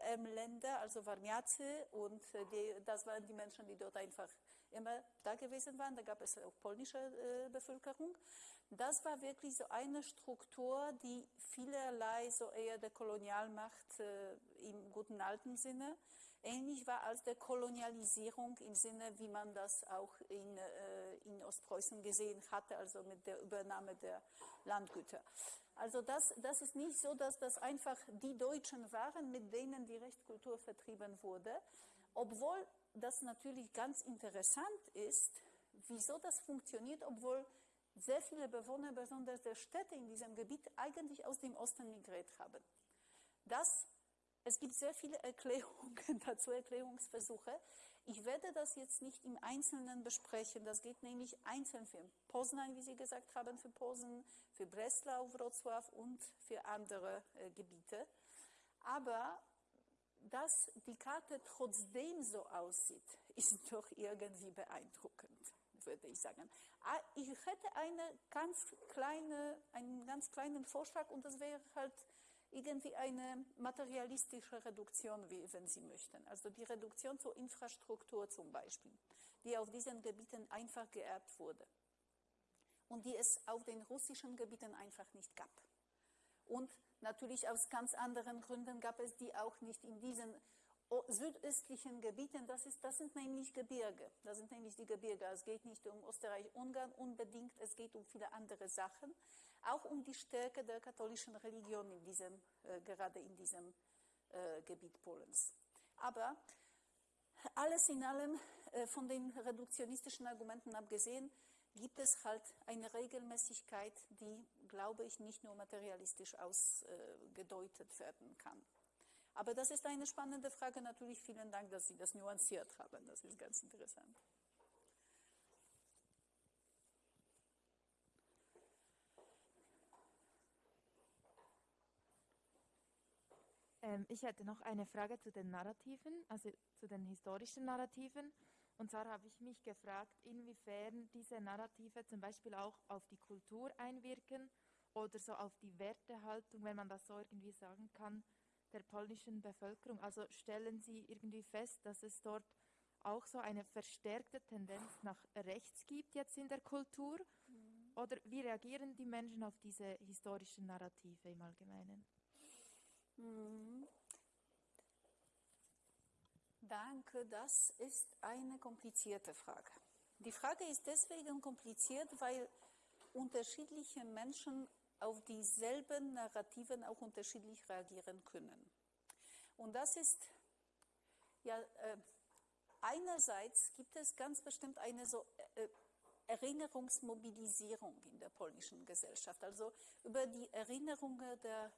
äh, Länder, also Warmiacy und äh, die, das waren die Menschen, die dort einfach immer da gewesen waren. Da gab es auch polnische äh, Bevölkerung. Das war wirklich so eine Struktur, die vielerlei so eher der Kolonialmacht äh, im guten alten Sinne ähnlich war als der Kolonialisierung im Sinne, wie man das auch in, äh, in Ostpreußen gesehen hatte, also mit der Übernahme der Landgüter. Also das, das ist nicht so, dass das einfach die Deutschen waren, mit denen die Rechtskultur vertrieben wurde, obwohl das natürlich ganz interessant ist, wieso das funktioniert, obwohl sehr viele Bewohner, besonders der Städte in diesem Gebiet, eigentlich aus dem Osten migriert haben. Das es gibt sehr viele Erklärungen *laughs* dazu, Erklärungsversuche. Ich werde das jetzt nicht im Einzelnen besprechen. Das geht nämlich einzeln für Poznań, wie Sie gesagt haben, für Posen, für Breslau, Wrocław und für andere äh, Gebiete. Aber dass die Karte trotzdem so aussieht, *laughs* ist doch irgendwie beeindruckend, würde ich sagen. Ah, ich hätte eine ganz kleine, einen ganz kleinen Vorschlag und das wäre halt irgendwie eine materialistische Reduktion, wenn Sie möchten. Also die Reduktion zur Infrastruktur zum Beispiel, die auf diesen Gebieten einfach geerbt wurde und die es auf den russischen Gebieten einfach nicht gab. Und natürlich aus ganz anderen Gründen gab es die auch nicht in diesen südöstlichen Gebieten, das, ist, das sind nämlich Gebirge. Das sind nämlich die Gebirge. Es geht nicht um Österreich-Ungarn unbedingt, es geht um viele andere Sachen auch um die Stärke der katholischen Religion in diesem, äh, gerade in diesem äh, Gebiet Polens. Aber alles in allem, äh, von den reduktionistischen Argumenten abgesehen, gibt es halt eine Regelmäßigkeit, die, glaube ich, nicht nur materialistisch ausgedeutet werden kann. Aber das ist eine spannende Frage. Natürlich vielen Dank, dass Sie das nuanciert haben. Das ist ganz interessant. Ähm, ich hätte noch eine Frage zu den Narrativen, also zu den historischen Narrativen. Und zwar habe ich mich gefragt, inwiefern diese Narrative zum Beispiel auch auf die Kultur einwirken oder so auf die Wertehaltung, wenn man das so irgendwie sagen kann, der polnischen Bevölkerung. Also stellen Sie irgendwie fest, dass es dort auch so eine verstärkte Tendenz nach rechts gibt jetzt in der Kultur? Mhm. Oder wie reagieren die Menschen auf diese historischen Narrative im Allgemeinen? Mhm. Danke, das ist eine komplizierte Frage. Die Frage ist deswegen kompliziert, weil unterschiedliche Menschen auf dieselben Narrativen auch unterschiedlich reagieren können. Und das ist, ja, äh, einerseits gibt es ganz bestimmt eine so äh, Erinnerungsmobilisierung in der polnischen Gesellschaft. Also über die Erinnerungen der,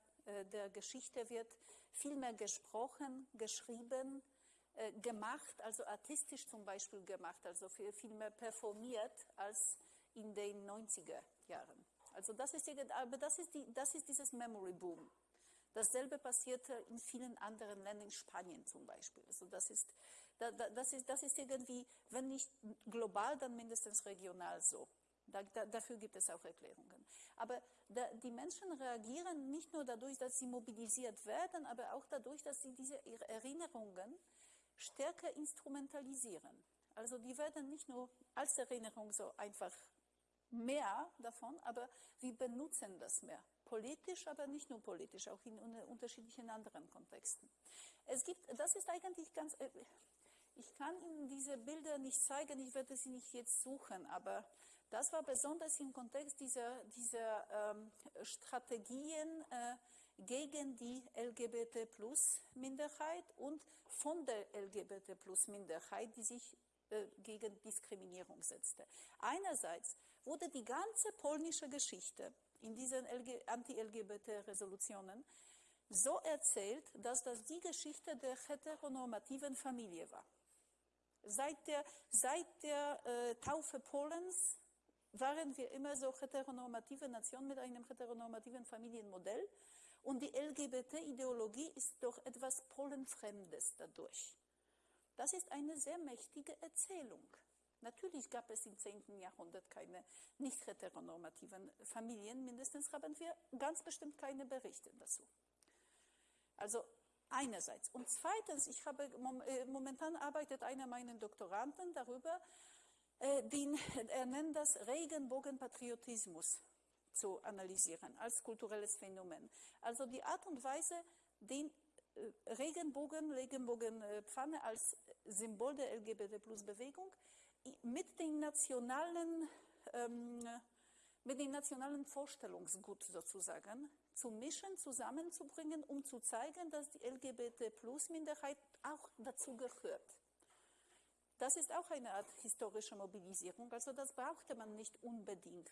der Geschichte wird viel mehr gesprochen, geschrieben, äh, gemacht, also artistisch zum Beispiel gemacht, also viel, mehr performiert als in den 90er Jahren. Also das ist, aber das ist, die, das ist dieses Memory Boom. Dasselbe passierte in vielen anderen Ländern, in Spanien zum Beispiel. Also das ist, das ist, das ist irgendwie, wenn nicht global, dann mindestens regional so. Da, da, dafür gibt es auch Erklärungen. Aber da, die Menschen reagieren nicht nur dadurch, dass sie mobilisiert werden, aber auch dadurch, dass sie diese Erinnerungen stärker instrumentalisieren. Also die werden nicht nur als Erinnerung so einfach mehr davon, aber wir benutzen das mehr. Politisch, aber nicht nur politisch, auch in unterschiedlichen anderen Kontexten. Es gibt, das ist eigentlich ganz, äh, ich kann Ihnen diese Bilder nicht zeigen, ich werde sie nicht jetzt suchen, aber das war besonders im Kontext dieser, dieser ähm, Strategien, äh, gegen die LGBT-Plus-Minderheit und von der LGBT-Plus-Minderheit, die sich äh, gegen Diskriminierung setzte. Einerseits wurde die ganze polnische Geschichte in diesen Anti-LGBT-Resolutionen so erzählt, dass das die Geschichte der heteronormativen Familie war. Seit der, seit der äh, Taufe Polens waren wir immer so heteronormative Nation mit einem heteronormativen Familienmodell. Und die LGBT-Ideologie ist doch etwas Polenfremdes dadurch. Das ist eine sehr mächtige Erzählung. Natürlich gab es im 10. Jahrhundert keine nicht heteronormativen Familien, mindestens haben wir ganz bestimmt keine Berichte dazu. Also einerseits. Und zweitens, ich habe äh, momentan arbeitet einer meiner Doktoranden darüber, den, er nennt das Regenbogenpatriotismus zu analysieren als kulturelles Phänomen. Also die Art und Weise, den äh, Regenbogen, Regenbogenpfanne als Symbol der LGBT-Plus-Bewegung mit den nationalen, ähm, mit den nationalen Vorstellungsgut sozusagen zu mischen, zusammenzubringen, um zu zeigen, dass die LGBT-Plus-Minderheit auch dazu gehört. Das ist auch eine Art historische Mobilisierung, also das brauchte man nicht unbedingt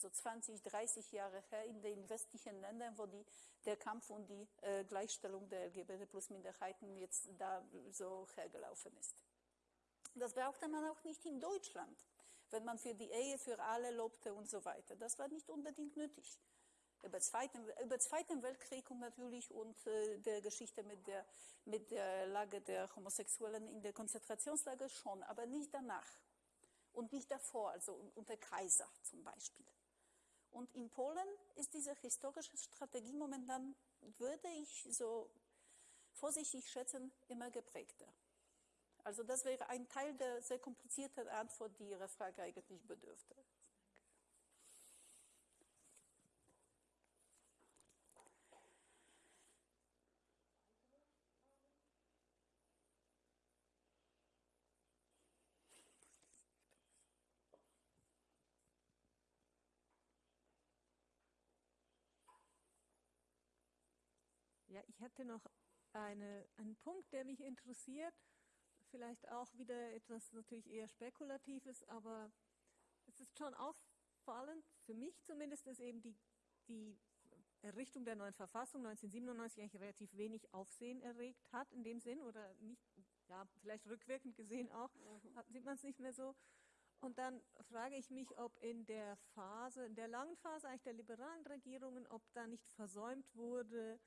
so 20, 30 Jahre her in den westlichen Ländern, wo die, der Kampf um die äh, Gleichstellung der LGBT-Plus-Minderheiten jetzt da so hergelaufen ist. Das brauchte man auch nicht in Deutschland, wenn man für die Ehe für alle lobte und so weiter. Das war nicht unbedingt nötig. Über Zweiten, über Zweiten Weltkrieg und natürlich und äh, der Geschichte mit der, mit der Lage der Homosexuellen in der Konzentrationslager schon, aber nicht danach und nicht davor, also unter Kaiser zum Beispiel. Und in Polen ist diese historische Strategie momentan, würde ich so vorsichtig schätzen, immer geprägter. Also das wäre ein Teil der sehr komplizierten Antwort, die Ihre Frage eigentlich bedürfte. Ja, ich hätte noch eine, einen Punkt, der mich interessiert. Vielleicht auch wieder etwas natürlich eher Spekulatives, aber es ist schon auffallend, für mich zumindest, dass eben die, die Errichtung der neuen Verfassung 1997 eigentlich relativ wenig Aufsehen erregt hat in dem Sinn oder nicht, ja, vielleicht rückwirkend gesehen auch, mhm. sieht man es nicht mehr so. Und dann frage ich mich, ob in der Phase, in der langen Phase eigentlich der liberalen Regierungen, ob da nicht versäumt wurde,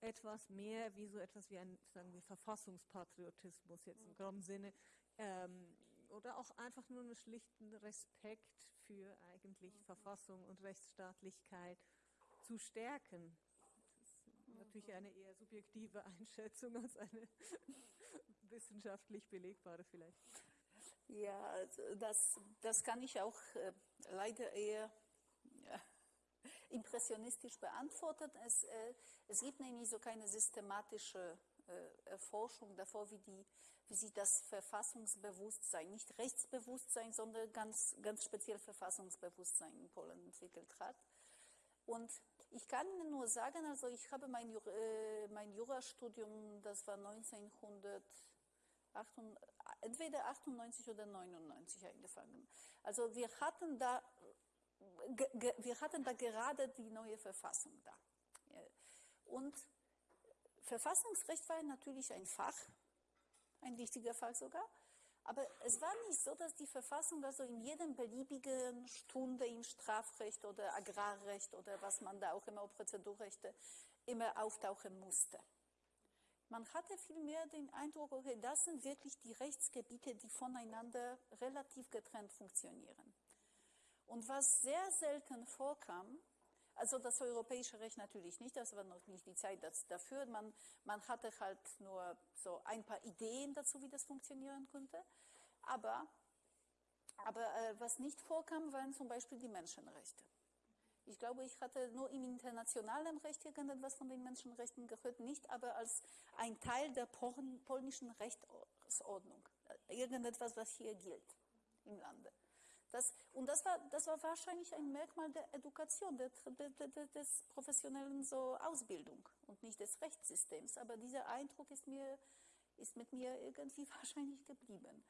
etwas mehr wie so etwas wie ein, sagen wir, Verfassungspatriotismus jetzt im groben Sinne ähm, oder auch einfach nur einen schlichten Respekt für eigentlich mhm. Verfassung und Rechtsstaatlichkeit zu stärken. Das ist natürlich eine eher subjektive *laughs* Einschätzung als eine *laughs* wissenschaftlich belegbare vielleicht. Ja, also das, das kann ich auch äh, leider eher impressionistisch beantworten. Es, äh, es gibt nämlich so keine systematische äh, Erforschung davor, wie, die, wie sich das Verfassungsbewusstsein, nicht Rechtsbewusstsein, sondern ganz, ganz speziell Verfassungsbewusstsein in Polen entwickelt hat. Und ich kann nur sagen, also ich habe mein, äh, mein Jurastudium, das war 1900 entweder 98 oder 99 angefangen. Also wir hatten da, wir hatten da gerade die neue Verfassung da. Und Verfassungsrecht war natürlich ein Fach, ein wichtiger Fach sogar. Aber es war nicht so, dass die Verfassung also in jedem beliebigen Stunde im Strafrecht oder Agrarrecht oder was man da auch immer, Prozedurrechte, immer auftauchen musste. Man hatte vielmehr den Eindruck, okay, das sind wirklich die Rechtsgebiete, die voneinander relativ getrennt funktionieren. Und was sehr selten vorkam, also das europäische Recht natürlich nicht, das war noch nicht die Zeit dafür. Man, man hatte halt nur so ein paar Ideen dazu, wie das funktionieren könnte. Aber, aber äh, was nicht vorkam, waren zum Beispiel die Menschenrechte. Ich glaube, ich hatte nur im internationalen Recht irgendetwas von den Menschenrechten gehört, nicht aber als ein Teil der polnischen Rechtsordnung. Irgendetwas, was hier gilt im Lande. Das, und das war, das war wahrscheinlich ein Merkmal der Education, der, der, der, des professionellen so Ausbildung und nicht des Rechtssystems. Aber dieser Eindruck ist, mir, ist mit mir irgendwie *laughs* wahrscheinlich geblieben.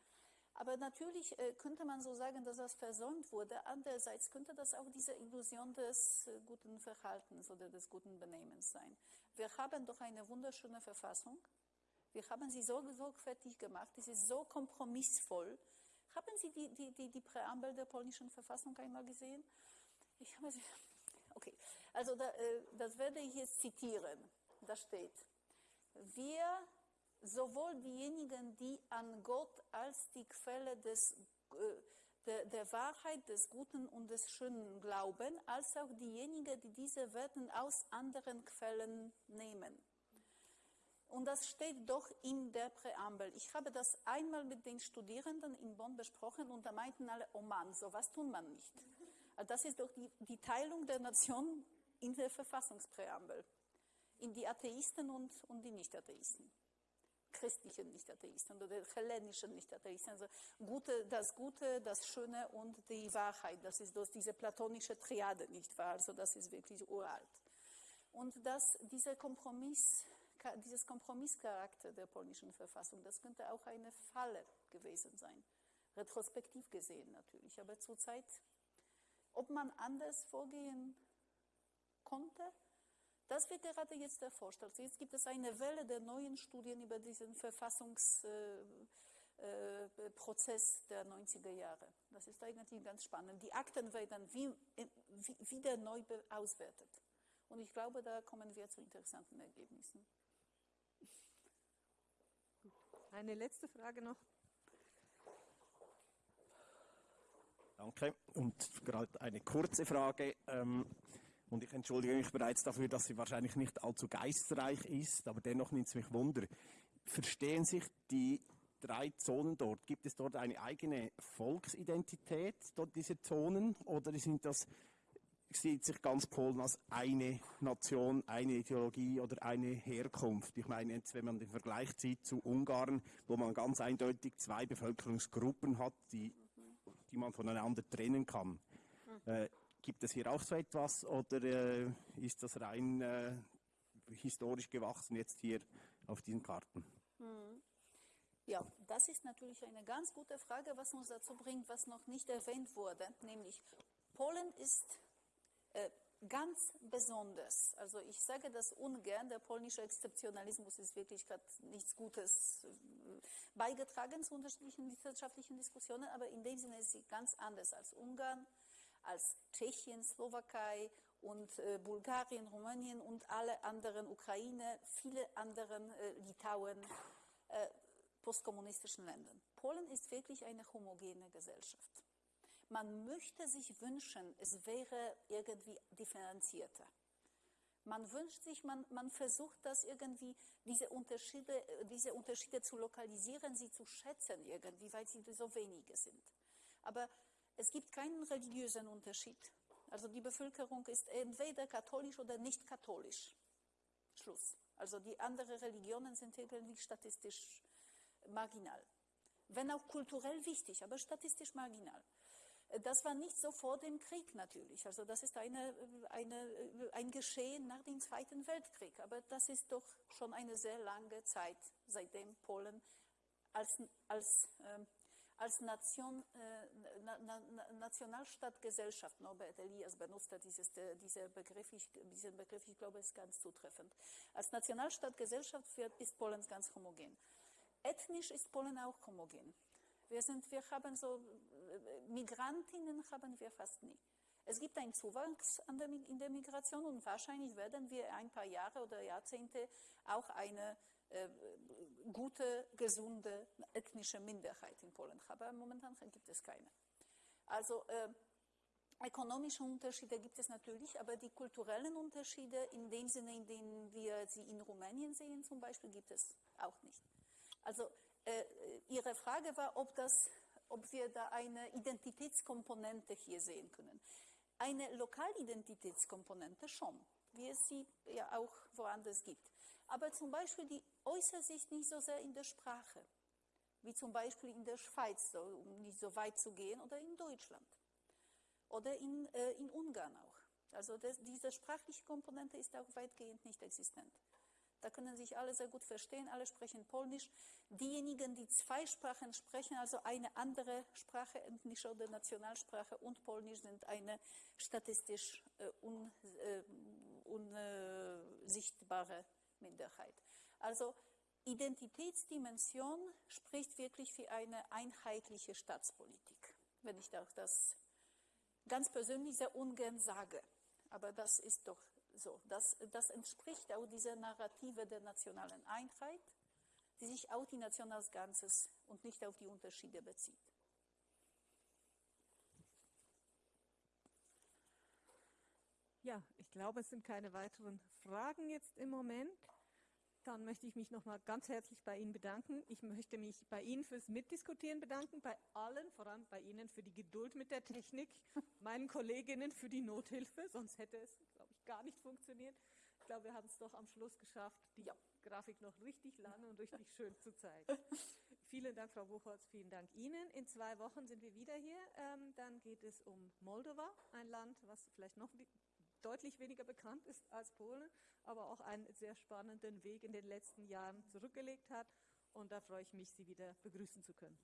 Aber natürlich äh, könnte man so sagen, dass das versäumt wurde. Andererseits könnte das auch diese Illusion des äh, guten Verhaltens oder des guten Benehmens sein. Wir haben doch eine wunderschöne Verfassung. Wir haben sie so sorgfältig gemacht. Sie ist so kompromissvoll. Haben Sie die, die, die, die Präambel der polnischen Verfassung einmal gesehen? Ich habe sie. Okay, also da, äh, das werde ich jetzt zitieren. Da steht, wir sowohl diejenigen, die an Gott als die Quelle des, äh, der, der, Wahrheit, des Guten und des Schönen glauben, als auch diejenigen, die diese Werten aus anderen Quellen nehmen. Und das steht doch in der Präambel. Ich habe das einmal mit den Studierenden in Bonn besprochen und da meinten alle, oh Mann, sowas tun man nicht. Das ist doch die, die Teilung der Nation in der Verfassungspräambel. In die Atheisten und, und die Nicht-Atheisten christlichen Nicht-Atheisten oder hellenischen Nicht-Atheisten. Also Gute, das Gute, das Schöne und die Wahrheit, das ist durch diese platonische Triade, nicht wahr? Also das ist wirklich uralt. Und dass dieser Kompromiss, dieses Kompromisscharakter der polnischen Verfassung, das könnte auch eine Falle gewesen sein. Retrospektiv gesehen natürlich, aber zurzeit, ob man anders vorgehen konnte, das wird gerade jetzt erforscht. Also jetzt gibt es eine Welle der neuen Studien über diesen Verfassungsprozess äh, äh, der 90er Jahre. Das ist eigentlich ganz spannend. Die Akten werden wie, wie, wieder neu auswertet. Und ich glaube, da kommen wir zu interessanten Ergebnissen. Eine letzte Frage noch. Danke. Und gerade eine kurze Frage. Ähm, und ich entschuldige mich bereits dafür, dass sie wahrscheinlich nicht allzu geistreich ist, aber dennoch nimmt es mich Wunder. Verstehen sich die drei Zonen dort? Gibt es dort eine eigene Volksidentität, dort diese Zonen? Oder sind das, sieht sich ganz Polen als eine Nation, eine Ideologie oder eine Herkunft? Ich meine, jetzt, wenn man den Vergleich zieht zu Ungarn, wo man ganz eindeutig zwei Bevölkerungsgruppen hat, die, die man voneinander trennen kann. Äh, Gibt es hier auch so etwas oder äh, ist das rein äh, historisch gewachsen jetzt hier auf diesen Karten? Hm. Ja, das ist natürlich eine ganz gute Frage, was uns dazu bringt, was noch nicht erwähnt wurde, nämlich Polen ist äh, ganz besonders. Also ich sage das ungern, der polnische Exzeptionalismus ist wirklich gerade nichts Gutes äh, beigetragen zu unterschiedlichen wissenschaftlichen Diskussionen, aber in dem Sinne ist sie ganz anders als Ungarn, als Tschechien, Slowakei und äh, Bulgarien, Rumänien und alle anderen, Ukraine, viele anderen, äh, Litauen. Äh, postkommunistischen Ländern. Polen ist wirklich eine homogene Gesellschaft. Man möchte sich wünschen, es wäre irgendwie differenzierter. Man wünscht sich, man, man versucht das irgendwie, diese Unterschiede, diese Unterschiede zu lokalisieren, sie zu schätzen irgendwie, weil sie so wenige sind. Aber es gibt keinen religiösen Unterschied. Also die Bevölkerung ist entweder katholisch oder nicht katholisch. Schluss. Also die anderen Religionen sind irgendwie statistisch marginal. Wenn auch kulturell wichtig, aber statistisch marginal. Das war nicht so vor dem Krieg natürlich. Also das ist eine, eine, ein Geschehen nach dem Zweiten Weltkrieg. Aber das ist doch schon eine sehr lange Zeit, seitdem Polen als, als, äh, als Nation, äh, na, na, Nationalstadtgesellschaft, Norbert Elias benutzte dieses, äh, dieser Begriff, ich, diesen Begriff, ich glaube, ist ganz zutreffend. Als Nationalstadtgesellschaft ist Polen ganz homogen. Ethnisch ist Polen auch homogen. Wir, sind, wir haben so, Migrantinnen haben wir fast nie. Es gibt einen Zuwachs der, in der Migration und wahrscheinlich werden wir ein paar Jahre oder Jahrzehnte auch eine äh, gute, gesunde ethnische Minderheit in Polen haben. Aber momentan gibt es keine. Also äh, ökonomische Unterschiede gibt es natürlich, aber die kulturellen Unterschiede in dem Sinne, in dem wir sie in Rumänien sehen zum Beispiel, gibt es auch nicht. Also äh, Ihre Frage war, ob, das, ob wir da eine Identitätskomponente hier sehen können. Eine Lokalidentitätskomponente schon, wie es sie ja auch woanders gibt. Aber zum Beispiel, die äußert sich nicht so sehr in der Sprache, wie zum Beispiel in der Schweiz, so, um nicht so weit zu gehen, oder in Deutschland oder in, äh, in Ungarn auch. Also das, diese sprachliche Komponente ist auch weitgehend nicht existent. Da können sich alle sehr gut verstehen, alle sprechen Polnisch. Diejenigen, die zwei Sprachen sprechen, also eine andere Sprache, ethnische oder Nationalsprache und Polnisch, sind eine statistisch äh, unsichtbare äh, un, Minderheit. Also Identitätsdimension spricht wirklich für eine einheitliche Staatspolitik, wenn ich das ganz persönlich sehr ungern sage. Aber das ist doch so, das, das entspricht auch dieser Narrative der nationalen Einheit, die sich auf die Nation als Ganzes und nicht auf die Unterschiede bezieht. Ja, ich glaube, es sind keine weiteren Fragen jetzt im Moment. Dann möchte ich mich nochmal ganz herzlich bei Ihnen bedanken. Ich möchte mich bei Ihnen fürs Mitdiskutieren bedanken, bei allen, vor allem bei Ihnen für die Geduld mit der Technik, *laughs* meinen Kolleginnen für die Nothilfe, sonst hätte es, gar nicht funktioniert. Ich glaube, wir haben es doch am Schluss geschafft, die ja. Grafik noch richtig lange und richtig schön zu zeigen. *laughs* vielen Dank, Frau Buchholz, vielen Dank Ihnen. In zwei Wochen sind wir wieder hier. Ähm, dann geht es um Moldova, ein Land, was vielleicht noch deutlich weniger bekannt ist als Polen, aber auch einen sehr spannenden Weg in den letzten Jahren zurückgelegt hat. Und da freue ich mich, Sie wieder begrüßen zu können.